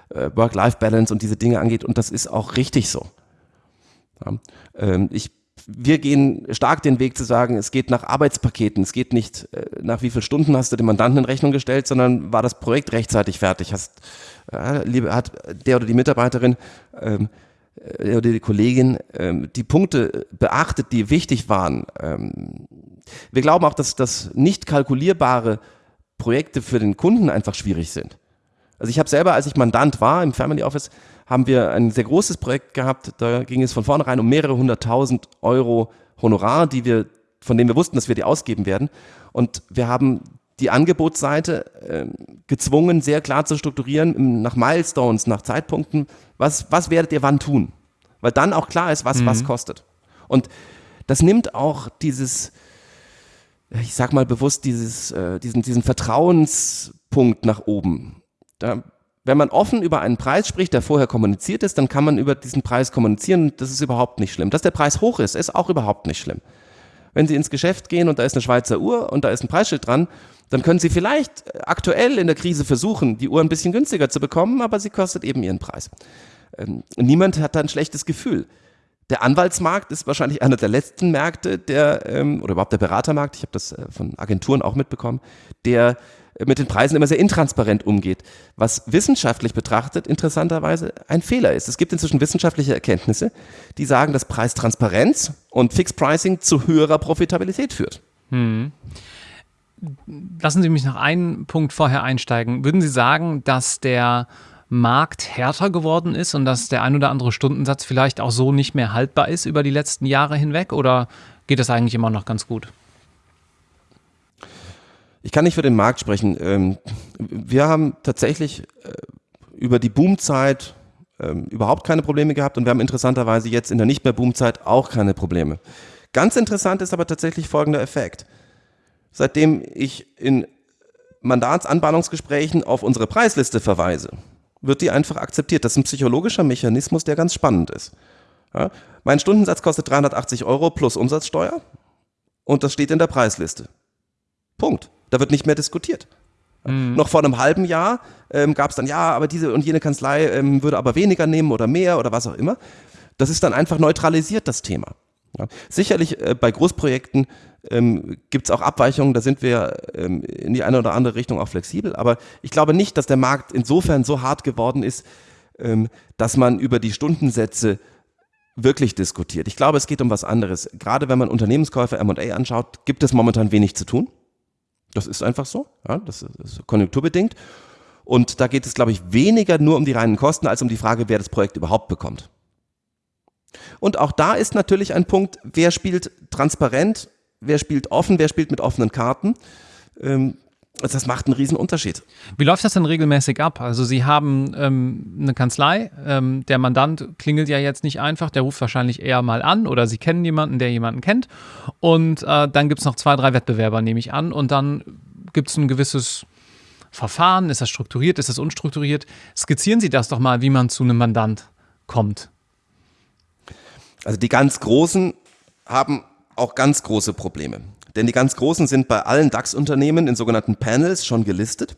äh, Work-Life-Balance und diese Dinge angeht. Und das ist auch richtig so. Ja, ähm, ich wir gehen stark den Weg zu sagen, es geht nach Arbeitspaketen, es geht nicht äh, nach wie viele Stunden hast du dem Mandanten in Rechnung gestellt, sondern war das Projekt rechtzeitig fertig, hast, äh, hat der oder die Mitarbeiterin ähm, äh, oder die Kollegin ähm, die Punkte beachtet, die wichtig waren. Ähm, wir glauben auch, dass, dass nicht kalkulierbare Projekte für den Kunden einfach schwierig sind. Also ich habe selber, als ich Mandant war im Family Office, haben wir ein sehr großes Projekt gehabt. Da ging es von vornherein um mehrere hunderttausend Euro Honorar, die wir, von denen wir wussten, dass wir die ausgeben werden. Und wir haben die Angebotsseite äh, gezwungen, sehr klar zu strukturieren, nach Milestones, nach Zeitpunkten, was, was werdet ihr wann tun? Weil dann auch klar ist, was mhm. was kostet. Und das nimmt auch dieses, ich sag mal bewusst, dieses, äh, diesen, diesen Vertrauenspunkt nach oben. Da wenn man offen über einen Preis spricht, der vorher kommuniziert ist, dann kann man über diesen Preis kommunizieren. Das ist überhaupt nicht schlimm. Dass der Preis hoch ist, ist auch überhaupt nicht schlimm. Wenn Sie ins Geschäft gehen und da ist eine Schweizer Uhr und da ist ein Preisschild dran, dann können Sie vielleicht aktuell in der Krise versuchen, die Uhr ein bisschen günstiger zu bekommen, aber sie kostet eben ihren Preis. Ähm, niemand hat da ein schlechtes Gefühl. Der Anwaltsmarkt ist wahrscheinlich einer der letzten Märkte, der, ähm, oder überhaupt der Beratermarkt, ich habe das äh, von Agenturen auch mitbekommen, der mit den Preisen immer sehr intransparent umgeht, was wissenschaftlich betrachtet interessanterweise ein Fehler ist. Es gibt inzwischen wissenschaftliche Erkenntnisse, die sagen, dass Preistransparenz und Fixed Pricing zu höherer Profitabilität führt. Hm. Lassen Sie mich noch einen Punkt vorher einsteigen. Würden Sie sagen, dass der Markt härter geworden ist und dass der ein oder andere Stundensatz vielleicht auch so nicht mehr haltbar ist über die letzten Jahre hinweg? Oder geht das eigentlich immer noch ganz gut? Ich kann nicht für den Markt sprechen. Ähm, wir haben tatsächlich äh, über die Boomzeit ähm, überhaupt keine Probleme gehabt und wir haben interessanterweise jetzt in der nicht mehr Boomzeit auch keine Probleme. Ganz interessant ist aber tatsächlich folgender Effekt. Seitdem ich in Mandatsanbahnungsgesprächen auf unsere Preisliste verweise, wird die einfach akzeptiert. Das ist ein psychologischer Mechanismus, der ganz spannend ist. Ja, mein Stundensatz kostet 380 Euro plus Umsatzsteuer und das steht in der Preisliste. Punkt. Da wird nicht mehr diskutiert. Mhm. Noch vor einem halben Jahr ähm, gab es dann, ja, aber diese und jene Kanzlei ähm, würde aber weniger nehmen oder mehr oder was auch immer. Das ist dann einfach neutralisiert, das Thema. Ja. Sicherlich äh, bei Großprojekten ähm, gibt es auch Abweichungen, da sind wir ähm, in die eine oder andere Richtung auch flexibel, aber ich glaube nicht, dass der Markt insofern so hart geworden ist, ähm, dass man über die Stundensätze wirklich diskutiert. Ich glaube, es geht um was anderes. Gerade wenn man Unternehmenskäufe M&A anschaut, gibt es momentan wenig zu tun. Das ist einfach so. Ja, das ist konjunkturbedingt. Und da geht es, glaube ich, weniger nur um die reinen Kosten, als um die Frage, wer das Projekt überhaupt bekommt. Und auch da ist natürlich ein Punkt, wer spielt transparent, wer spielt offen, wer spielt mit offenen Karten. Ähm, das macht einen riesen Unterschied. Wie läuft das denn regelmäßig ab? Also Sie haben ähm, eine Kanzlei, ähm, der Mandant klingelt ja jetzt nicht einfach, der ruft wahrscheinlich eher mal an oder Sie kennen jemanden, der jemanden kennt und äh, dann gibt es noch zwei, drei Wettbewerber, nehme ich an und dann gibt es ein gewisses Verfahren, ist das strukturiert, ist das unstrukturiert? Skizzieren Sie das doch mal, wie man zu einem Mandant kommt. Also die ganz Großen haben auch ganz große Probleme. Denn die ganz Großen sind bei allen DAX-Unternehmen in sogenannten Panels schon gelistet.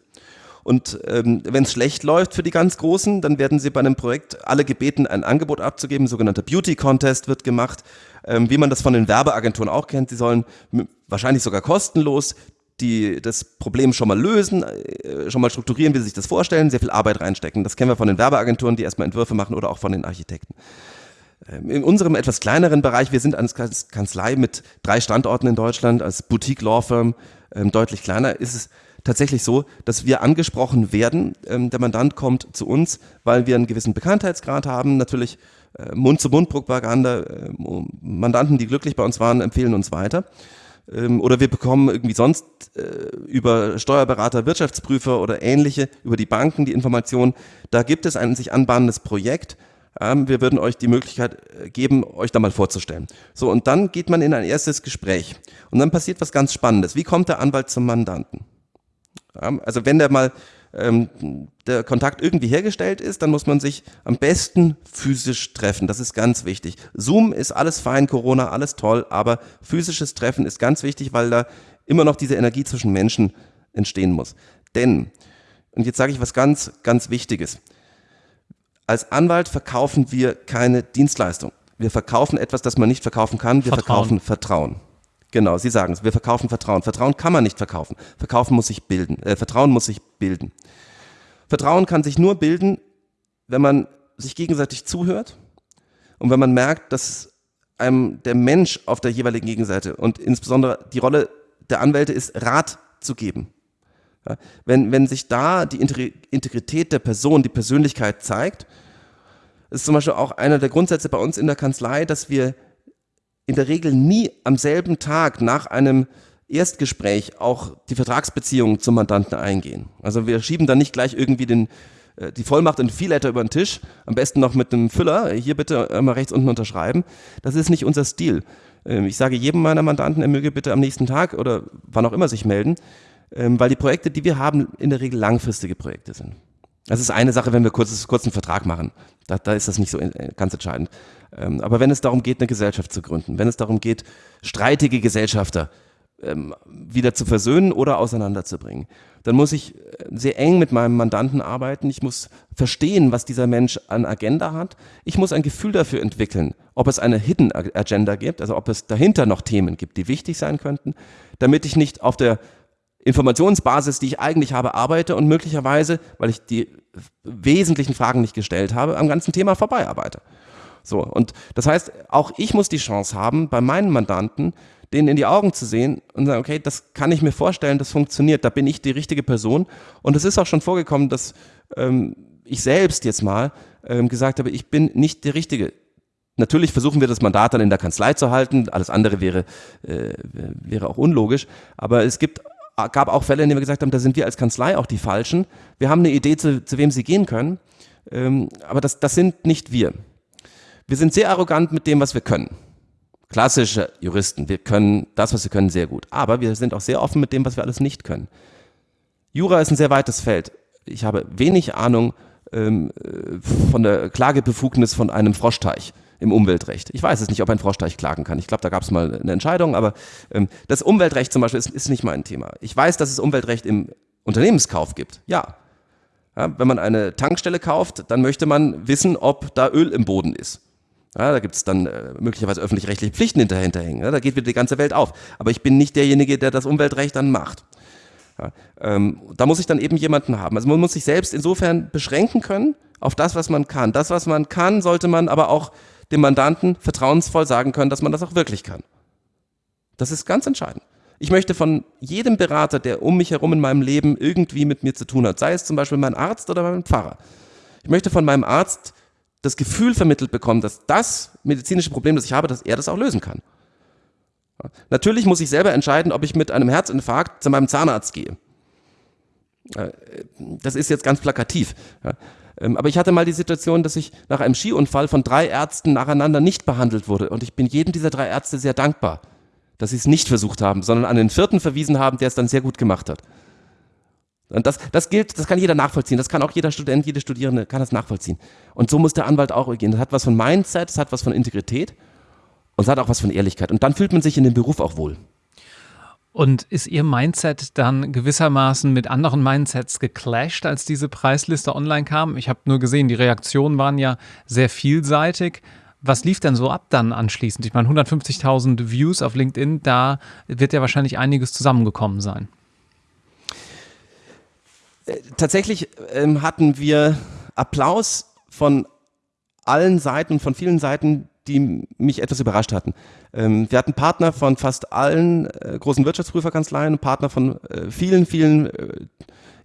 Und ähm, wenn es schlecht läuft für die ganz Großen, dann werden sie bei einem Projekt alle gebeten, ein Angebot abzugeben. Ein sogenannter Beauty Contest wird gemacht, ähm, wie man das von den Werbeagenturen auch kennt. Sie sollen wahrscheinlich sogar kostenlos die das Problem schon mal lösen, äh, schon mal strukturieren, wie sie sich das vorstellen, sehr viel Arbeit reinstecken. Das kennen wir von den Werbeagenturen, die erstmal Entwürfe machen oder auch von den Architekten. Ähm, in unserem etwas kleineren Bereich, wir sind als Kanzlei mit drei Standorten in Deutschland, als Boutique Law Firm ähm, deutlich kleiner, ist es tatsächlich so, dass wir angesprochen werden. Ähm, der Mandant kommt zu uns, weil wir einen gewissen Bekanntheitsgrad haben, natürlich äh, Mund-zu-Mund-Propaganda, Mandanten, die glücklich bei uns waren, empfehlen uns weiter. Oder wir bekommen irgendwie sonst äh, über Steuerberater, Wirtschaftsprüfer oder ähnliche, über die Banken die Information, da gibt es ein sich anbahnendes Projekt, ähm, wir würden euch die Möglichkeit äh, geben, euch da mal vorzustellen. So, und dann geht man in ein erstes Gespräch. Und dann passiert was ganz Spannendes. Wie kommt der Anwalt zum Mandanten? also wenn der mal ähm, der Kontakt irgendwie hergestellt ist, dann muss man sich am besten physisch treffen. Das ist ganz wichtig. Zoom ist alles fein, Corona, alles toll, aber physisches Treffen ist ganz wichtig, weil da immer noch diese Energie zwischen Menschen entstehen muss. Denn, und jetzt sage ich was ganz, ganz Wichtiges. Als Anwalt verkaufen wir keine Dienstleistung. Wir verkaufen etwas, das man nicht verkaufen kann. Wir Vertrauen. verkaufen Vertrauen. Genau, Sie sagen es. Wir verkaufen Vertrauen. Vertrauen kann man nicht verkaufen. Verkaufen muss sich bilden. Äh, Vertrauen muss sich bilden. Vertrauen kann sich nur bilden, wenn man sich gegenseitig zuhört und wenn man merkt, dass einem der Mensch auf der jeweiligen Gegenseite und insbesondere die Rolle der Anwälte ist, Rat zu geben. Ja, wenn, wenn sich da die Integrität der Person, die Persönlichkeit zeigt, ist zum Beispiel auch einer der Grundsätze bei uns in der Kanzlei, dass wir in der Regel nie am selben Tag nach einem Erstgespräch auch die Vertragsbeziehungen zum Mandanten eingehen. Also wir schieben dann nicht gleich irgendwie den, äh, die Vollmacht und Vielletter über den Tisch, am besten noch mit einem Füller, hier bitte mal rechts unten unterschreiben. Das ist nicht unser Stil. Ähm, ich sage jedem meiner Mandanten, er möge bitte am nächsten Tag oder wann auch immer sich melden, ähm, weil die Projekte, die wir haben, in der Regel langfristige Projekte sind. Das ist eine Sache, wenn wir kurz, kurz einen Vertrag machen. Da, da ist das nicht so äh, ganz entscheidend. Ähm, aber wenn es darum geht, eine Gesellschaft zu gründen, wenn es darum geht, streitige Gesellschafter ähm, wieder zu versöhnen oder auseinanderzubringen, dann muss ich äh, sehr eng mit meinem Mandanten arbeiten. Ich muss verstehen, was dieser Mensch an Agenda hat. Ich muss ein Gefühl dafür entwickeln, ob es eine Hidden Agenda gibt, also ob es dahinter noch Themen gibt, die wichtig sein könnten, damit ich nicht auf der Informationsbasis, die ich eigentlich habe, arbeite und möglicherweise, weil ich die wesentlichen Fragen nicht gestellt habe, am ganzen Thema vorbei arbeite. So, und das heißt, auch ich muss die Chance haben, bei meinen Mandanten, denen in die Augen zu sehen und sagen, okay, das kann ich mir vorstellen, das funktioniert, da bin ich die richtige Person. Und es ist auch schon vorgekommen, dass ähm, ich selbst jetzt mal ähm, gesagt habe, ich bin nicht der Richtige. Natürlich versuchen wir das Mandat dann in der Kanzlei zu halten, alles andere wäre, äh, wäre auch unlogisch, aber es gibt gab auch Fälle, in denen wir gesagt haben, da sind wir als Kanzlei auch die Falschen. Wir haben eine Idee, zu, zu wem sie gehen können, ähm, aber das, das sind nicht wir. Wir sind sehr arrogant mit dem, was wir können. Klassische Juristen, wir können das, was wir können, sehr gut. Aber wir sind auch sehr offen mit dem, was wir alles nicht können. Jura ist ein sehr weites Feld. Ich habe wenig Ahnung ähm, äh, von der Klagebefugnis von einem Froschteich im Umweltrecht. Ich weiß es nicht, ob ein Froschteich klagen kann. Ich glaube, da gab es mal eine Entscheidung, aber ähm, das Umweltrecht zum Beispiel ist, ist nicht mein Thema. Ich weiß, dass es Umweltrecht im Unternehmenskauf gibt. Ja. ja. Wenn man eine Tankstelle kauft, dann möchte man wissen, ob da Öl im Boden ist. Ja, da gibt es dann äh, möglicherweise öffentlich-rechtliche Pflichten hinterhängen. Ja, da geht wieder die ganze Welt auf. Aber ich bin nicht derjenige, der das Umweltrecht dann macht. Ja, ähm, da muss ich dann eben jemanden haben. Also man muss sich selbst insofern beschränken können auf das, was man kann. Das, was man kann, sollte man aber auch dem Mandanten vertrauensvoll sagen können, dass man das auch wirklich kann. Das ist ganz entscheidend. Ich möchte von jedem Berater, der um mich herum in meinem Leben irgendwie mit mir zu tun hat, sei es zum Beispiel mein Arzt oder mein Pfarrer, ich möchte von meinem Arzt das Gefühl vermittelt bekommen, dass das medizinische Problem, das ich habe, dass er das auch lösen kann. Natürlich muss ich selber entscheiden, ob ich mit einem Herzinfarkt zu meinem Zahnarzt gehe. Das ist jetzt ganz plakativ. Ähm, aber ich hatte mal die Situation, dass ich nach einem Skiunfall von drei Ärzten nacheinander nicht behandelt wurde. Und ich bin jedem dieser drei Ärzte sehr dankbar, dass sie es nicht versucht haben, sondern an den vierten verwiesen haben, der es dann sehr gut gemacht hat. Und das, das gilt, das kann jeder nachvollziehen. Das kann auch jeder Student, jede Studierende kann das nachvollziehen. Und so muss der Anwalt auch gehen. Das hat was von Mindset, das hat was von Integrität und es hat auch was von Ehrlichkeit. Und dann fühlt man sich in dem Beruf auch wohl. Und ist Ihr Mindset dann gewissermaßen mit anderen Mindsets geclasht, als diese Preisliste online kam? Ich habe nur gesehen, die Reaktionen waren ja sehr vielseitig. Was lief denn so ab dann anschließend? Ich meine, 150.000 Views auf LinkedIn, da wird ja wahrscheinlich einiges zusammengekommen sein. Tatsächlich ähm, hatten wir Applaus von allen Seiten, von vielen Seiten, die mich etwas überrascht hatten. Ähm, wir hatten Partner von fast allen äh, großen Wirtschaftsprüferkanzleien, Partner von äh, vielen, vielen äh,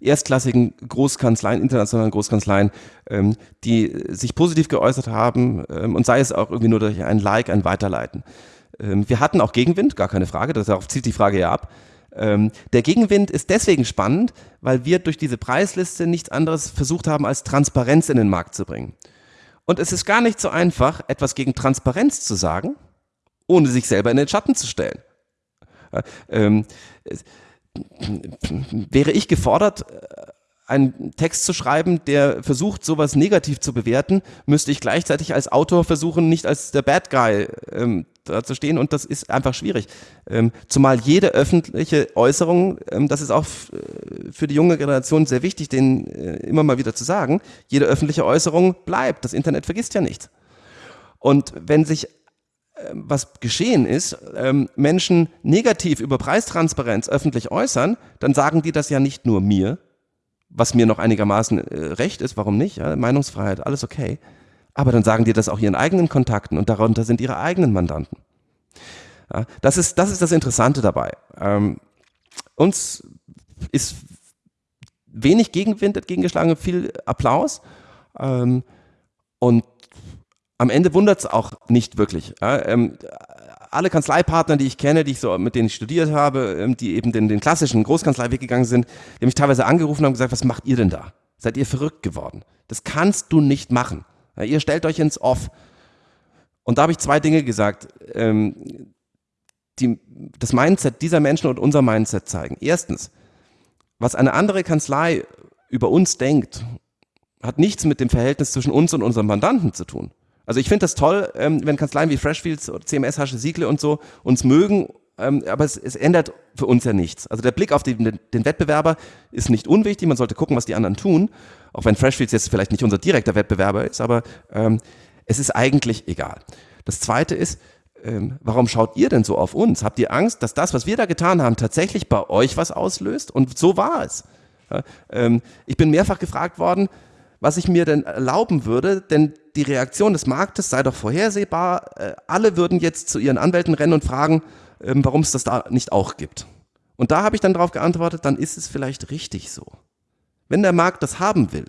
erstklassigen Großkanzleien, internationalen Großkanzleien, ähm, die sich positiv geäußert haben ähm, und sei es auch irgendwie nur durch ein Like, ein Weiterleiten. Wir hatten auch Gegenwind, gar keine Frage, darauf zieht die Frage ja ab. Der Gegenwind ist deswegen spannend, weil wir durch diese Preisliste nichts anderes versucht haben, als Transparenz in den Markt zu bringen. Und es ist gar nicht so einfach, etwas gegen Transparenz zu sagen, ohne sich selber in den Schatten zu stellen. Ähm, wäre ich gefordert, einen Text zu schreiben, der versucht, sowas negativ zu bewerten, müsste ich gleichzeitig als Autor versuchen, nicht als der Bad Guy ähm, stehen und das ist einfach schwierig. Ähm, zumal jede öffentliche Äußerung, ähm, das ist auch äh, für die junge Generation sehr wichtig, denen äh, immer mal wieder zu sagen, jede öffentliche Äußerung bleibt. Das Internet vergisst ja nichts. Und wenn sich ähm, was geschehen ist, ähm, Menschen negativ über Preistransparenz öffentlich äußern, dann sagen die das ja nicht nur mir, was mir noch einigermaßen äh, recht ist, warum nicht? Ja, Meinungsfreiheit, alles okay. Aber dann sagen die das auch ihren eigenen Kontakten und darunter sind ihre eigenen Mandanten. Ja, das, ist, das ist das Interessante dabei. Ähm, uns ist wenig Gegenwind entgegengeschlagen, viel Applaus. Ähm, und am Ende wundert es auch nicht wirklich. Ja, ähm, alle Kanzleipartner, die ich kenne, die ich so, mit denen ich studiert habe, ähm, die eben den, den klassischen Großkanzleiweg gegangen sind, die mich teilweise angerufen und haben gesagt, was macht ihr denn da? Seid ihr verrückt geworden? Das kannst du nicht machen. Ja, ihr stellt euch ins Off. Und da habe ich zwei Dinge gesagt, ähm, die das Mindset dieser Menschen und unser Mindset zeigen. Erstens, was eine andere Kanzlei über uns denkt, hat nichts mit dem Verhältnis zwischen uns und unserem Mandanten zu tun. Also ich finde das toll, ähm, wenn Kanzleien wie Freshfields CMS, Hasche, Siegle und so uns mögen, ähm, aber es, es, ändert für uns ja nichts. Also der Blick auf den, den, Wettbewerber ist nicht unwichtig, man sollte gucken, was die anderen tun, auch wenn Freshfields jetzt vielleicht nicht unser direkter Wettbewerber ist, aber ähm, es ist eigentlich egal. Das Zweite ist, ähm, warum schaut ihr denn so auf uns? Habt ihr Angst, dass das, was wir da getan haben, tatsächlich bei euch was auslöst? Und so war es. Ja, ähm, ich bin mehrfach gefragt worden, was ich mir denn erlauben würde, denn die Reaktion des Marktes sei doch vorhersehbar. Äh, alle würden jetzt zu ihren Anwälten rennen und fragen, ähm, warum es das da nicht auch gibt. Und da habe ich dann darauf geantwortet, dann ist es vielleicht richtig so. Wenn der Markt das haben will,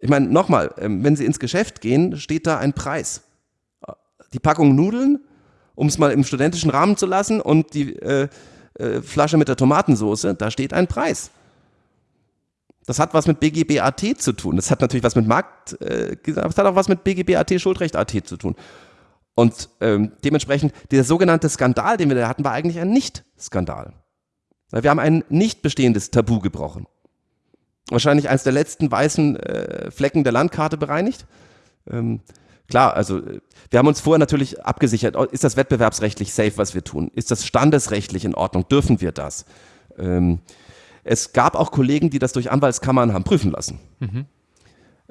ich meine, nochmal, ähm, wenn Sie ins Geschäft gehen, steht da ein Preis. Die Packung Nudeln, um es mal im studentischen Rahmen zu lassen, und die äh, äh, Flasche mit der Tomatensoße, da steht ein Preis. Das hat was mit BGBAT zu tun. Das hat natürlich was mit Markt, äh, das hat auch was mit BGBAT, Schuldrecht.at zu tun. Und ähm, dementsprechend, dieser sogenannte Skandal, den wir da hatten, war eigentlich ein Nicht-Skandal. Wir haben ein nicht bestehendes Tabu gebrochen. Wahrscheinlich eines der letzten weißen äh, Flecken der Landkarte bereinigt. Ähm, Klar, also wir haben uns vorher natürlich abgesichert, ist das wettbewerbsrechtlich safe, was wir tun? Ist das standesrechtlich in Ordnung? Dürfen wir das? Ähm, es gab auch Kollegen, die das durch Anwaltskammern haben prüfen lassen. Mhm.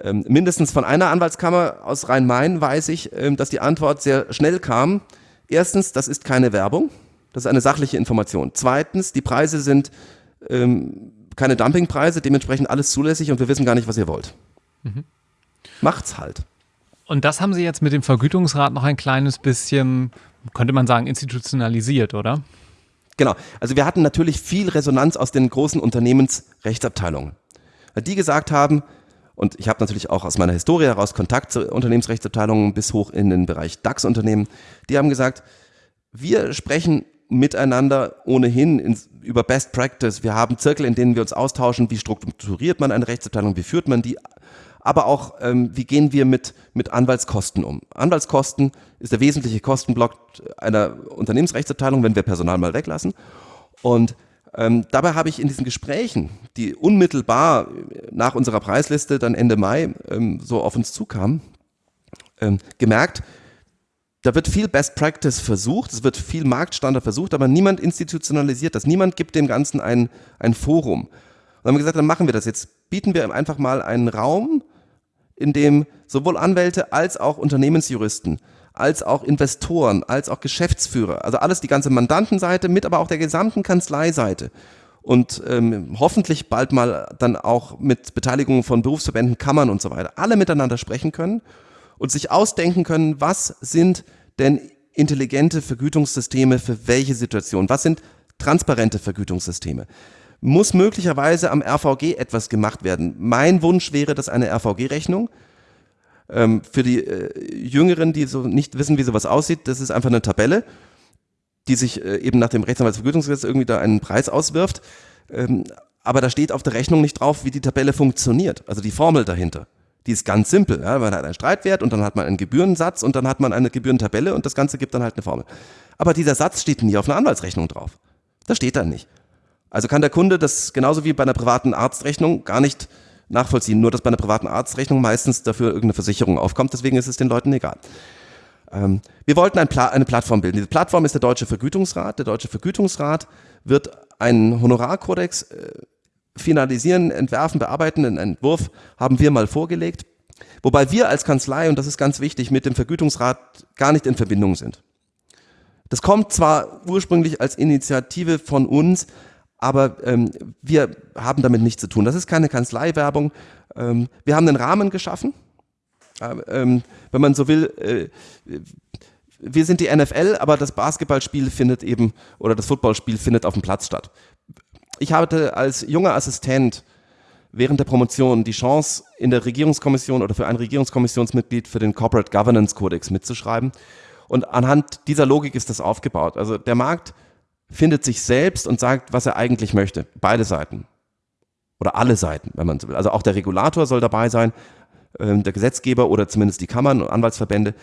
Ähm, mindestens von einer Anwaltskammer aus Rhein-Main weiß ich, ähm, dass die Antwort sehr schnell kam. Erstens, das ist keine Werbung, das ist eine sachliche Information. Zweitens, die Preise sind ähm, keine Dumpingpreise, dementsprechend alles zulässig und wir wissen gar nicht, was ihr wollt. Mhm. Macht's halt. Und das haben Sie jetzt mit dem Vergütungsrat noch ein kleines bisschen, könnte man sagen, institutionalisiert, oder? Genau. Also wir hatten natürlich viel Resonanz aus den großen Unternehmensrechtsabteilungen. Die gesagt haben, und ich habe natürlich auch aus meiner Historie heraus Kontakt zu Unternehmensrechtsabteilungen bis hoch in den Bereich DAX-Unternehmen, die haben gesagt, wir sprechen miteinander ohnehin in, über Best Practice. Wir haben Zirkel, in denen wir uns austauschen, wie strukturiert man eine Rechtsabteilung, wie führt man die aber auch, ähm, wie gehen wir mit, mit Anwaltskosten um. Anwaltskosten ist der wesentliche Kostenblock einer Unternehmensrechtsabteilung, wenn wir Personal mal weglassen. Und ähm, dabei habe ich in diesen Gesprächen, die unmittelbar nach unserer Preisliste dann Ende Mai ähm, so auf uns zukamen, ähm, gemerkt, da wird viel Best Practice versucht, es wird viel Marktstandard versucht, aber niemand institutionalisiert das. Niemand gibt dem Ganzen ein, ein Forum. Und dann haben wir gesagt, dann machen wir das jetzt. Bieten wir einfach mal einen Raum, in dem sowohl Anwälte als auch Unternehmensjuristen, als auch Investoren, als auch Geschäftsführer, also alles die ganze Mandantenseite mit, aber auch der gesamten Kanzleiseite. Und ähm, hoffentlich bald mal dann auch mit Beteiligung von Berufsverbänden, Kammern und so weiter, alle miteinander sprechen können und sich ausdenken können, was sind denn intelligente Vergütungssysteme für welche Situation, was sind transparente Vergütungssysteme muss möglicherweise am RVG etwas gemacht werden. Mein Wunsch wäre, dass eine RVG-Rechnung ähm, für die äh, Jüngeren, die so nicht wissen, wie sowas aussieht, das ist einfach eine Tabelle, die sich äh, eben nach dem Rechtsanwaltsvergütungsgesetz irgendwie da einen Preis auswirft. Ähm, aber da steht auf der Rechnung nicht drauf, wie die Tabelle funktioniert, also die Formel dahinter. Die ist ganz simpel. Ja? Man hat einen Streitwert und dann hat man einen Gebührensatz und dann hat man eine Gebührentabelle und das Ganze gibt dann halt eine Formel. Aber dieser Satz steht nie auf einer Anwaltsrechnung drauf. Das steht da nicht. Also kann der Kunde das genauso wie bei einer privaten Arztrechnung gar nicht nachvollziehen, nur dass bei einer privaten Arztrechnung meistens dafür irgendeine Versicherung aufkommt, deswegen ist es den Leuten egal. Ähm, wir wollten ein Pla eine Plattform bilden. Diese Plattform ist der Deutsche Vergütungsrat. Der Deutsche Vergütungsrat wird einen Honorarkodex äh, finalisieren, entwerfen, bearbeiten. Einen Entwurf haben wir mal vorgelegt. Wobei wir als Kanzlei, und das ist ganz wichtig, mit dem Vergütungsrat gar nicht in Verbindung sind. Das kommt zwar ursprünglich als Initiative von uns, aber ähm, wir haben damit nichts zu tun. Das ist keine Kanzleiwerbung. Ähm, wir haben einen Rahmen geschaffen. Ähm, wenn man so will, äh, wir sind die NFL, aber das Basketballspiel findet eben oder das Footballspiel findet auf dem Platz statt. Ich hatte als junger Assistent während der Promotion die Chance, in der Regierungskommission oder für ein Regierungskommissionsmitglied für den Corporate Governance Codex mitzuschreiben. Und anhand dieser Logik ist das aufgebaut. Also der Markt findet sich selbst und sagt, was er eigentlich möchte. Beide Seiten. Oder alle Seiten, wenn man so will. Also auch der Regulator soll dabei sein, äh, der Gesetzgeber oder zumindest die Kammern und Anwaltsverbände.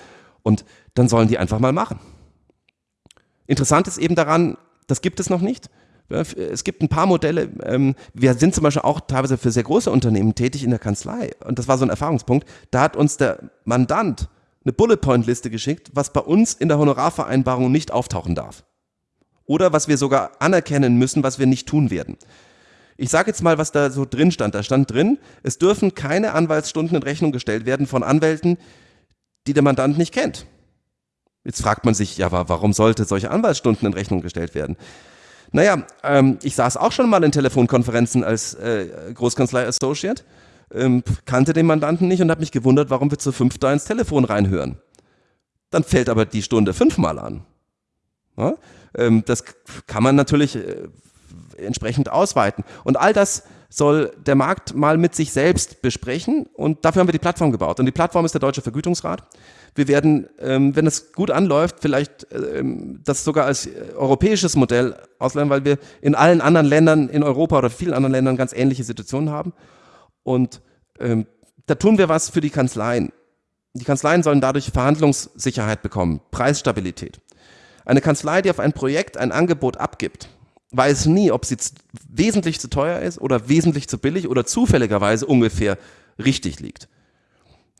Und dann sollen die einfach mal machen. Interessant ist eben daran, das gibt es noch nicht. Es gibt ein paar Modelle. Ähm, wir sind zum Beispiel auch teilweise für sehr große Unternehmen tätig in der Kanzlei. Und das war so ein Erfahrungspunkt. Da hat uns der Mandant eine Bullet-Point-Liste geschickt, was bei uns in der Honorarvereinbarung nicht auftauchen darf oder was wir sogar anerkennen müssen, was wir nicht tun werden. Ich sage jetzt mal, was da so drin stand. Da stand drin, es dürfen keine Anwaltsstunden in Rechnung gestellt werden von Anwälten, die der Mandant nicht kennt. Jetzt fragt man sich, ja, warum sollte solche Anwaltsstunden in Rechnung gestellt werden? Naja, ähm, ich saß auch schon mal in Telefonkonferenzen als äh, Großkanzlei Associate, ähm, kannte den Mandanten nicht und habe mich gewundert, warum wir zu fünf da ins Telefon reinhören. Dann fällt aber die Stunde fünfmal an. Ja? Ähm, das kann man natürlich äh, entsprechend ausweiten. Und all das soll der Markt mal mit sich selbst besprechen und dafür haben wir die Plattform gebaut. Und die Plattform ist der Deutsche Vergütungsrat. Wir werden, ähm, wenn es gut anläuft, vielleicht ähm, das sogar als europäisches Modell ausleihen, weil wir in allen anderen Ländern in Europa oder vielen anderen Ländern ganz ähnliche Situationen haben. Und da tun wir was für die Kanzleien. Die Kanzleien sollen dadurch Verhandlungssicherheit bekommen, Preisstabilität. Eine Kanzlei, die auf ein Projekt ein Angebot abgibt, weiß nie, ob sie wesentlich zu teuer ist oder wesentlich zu billig oder zufälligerweise ungefähr richtig liegt.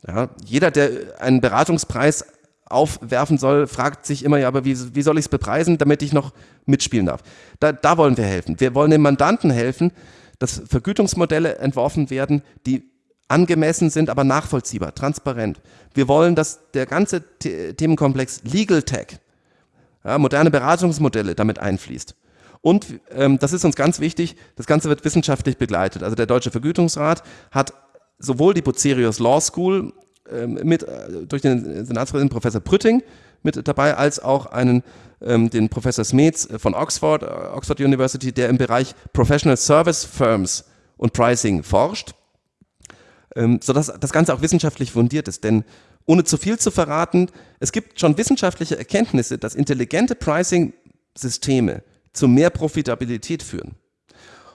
Ja, jeder, der einen Beratungspreis aufwerfen soll, fragt sich immer, ja, aber wie, wie soll ich es bepreisen, damit ich noch mitspielen darf? Da, da wollen wir helfen. Wir wollen den Mandanten helfen, dass Vergütungsmodelle entworfen werden, die angemessen sind, aber nachvollziehbar, transparent. Wir wollen, dass der ganze Themenkomplex Legal Tech, ja, moderne Beratungsmodelle damit einfließt. Und ähm, das ist uns ganz wichtig, das Ganze wird wissenschaftlich begleitet. Also der Deutsche Vergütungsrat hat sowohl die Bucerius Law School ähm, mit, äh, durch den Senatspräsidenten Professor Prütting mit dabei, als auch einen, ähm, den Professor Smets von Oxford, äh, Oxford University, der im Bereich Professional Service Firms und Pricing forscht, ähm, sodass das Ganze auch wissenschaftlich fundiert ist. Denn ohne zu viel zu verraten, es gibt schon wissenschaftliche Erkenntnisse, dass intelligente Pricing-Systeme zu mehr Profitabilität führen.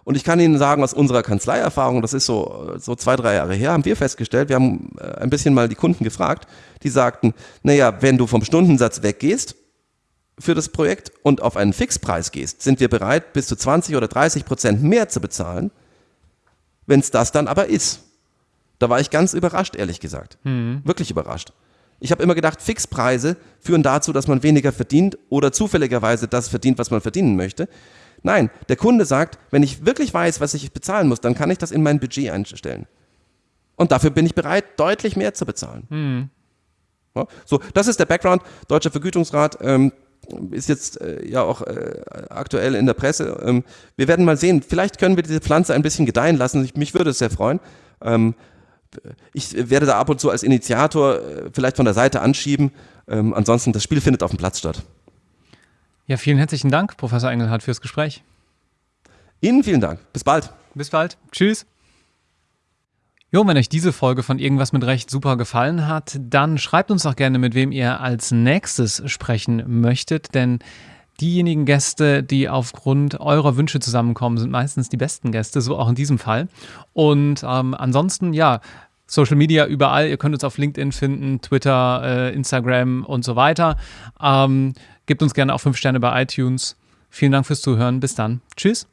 Und ich kann Ihnen sagen, aus unserer Kanzleierfahrung, das ist so, so zwei, drei Jahre her, haben wir festgestellt, wir haben äh, ein bisschen mal die Kunden gefragt, die sagten, naja, wenn du vom Stundensatz weggehst für das Projekt und auf einen Fixpreis gehst, sind wir bereit, bis zu 20 oder 30 Prozent mehr zu bezahlen, wenn es das dann aber ist. Da war ich ganz überrascht, ehrlich gesagt. Mhm. Wirklich überrascht. Ich habe immer gedacht, Fixpreise führen dazu, dass man weniger verdient oder zufälligerweise das verdient, was man verdienen möchte. Nein, der Kunde sagt, wenn ich wirklich weiß, was ich bezahlen muss, dann kann ich das in mein Budget einstellen. Und dafür bin ich bereit, deutlich mehr zu bezahlen. Mhm. Ja, so, das ist der Background. Deutscher Vergütungsrat ähm, ist jetzt äh, ja auch äh, aktuell in der Presse. Ähm, wir werden mal sehen. Vielleicht können wir diese Pflanze ein bisschen gedeihen lassen. Ich, mich würde es sehr freuen. Ähm, ich werde da ab und zu als Initiator äh, vielleicht von der Seite anschieben. Ähm, ansonsten, das Spiel findet auf dem Platz statt. Ja, vielen herzlichen Dank, Professor Engelhardt, fürs Gespräch. Ihnen vielen Dank. Bis bald. Bis bald. Tschüss. Jo, wenn euch diese Folge von Irgendwas mit Recht super gefallen hat, dann schreibt uns doch gerne, mit wem ihr als nächstes sprechen möchtet, denn diejenigen Gäste, die aufgrund eurer Wünsche zusammenkommen, sind meistens die besten Gäste, so auch in diesem Fall. Und ähm, ansonsten, ja, Social Media überall. Ihr könnt uns auf LinkedIn finden, Twitter, äh, Instagram und so weiter. Ähm, gebt uns gerne auch fünf Sterne bei iTunes. Vielen Dank fürs Zuhören. Bis dann. Tschüss.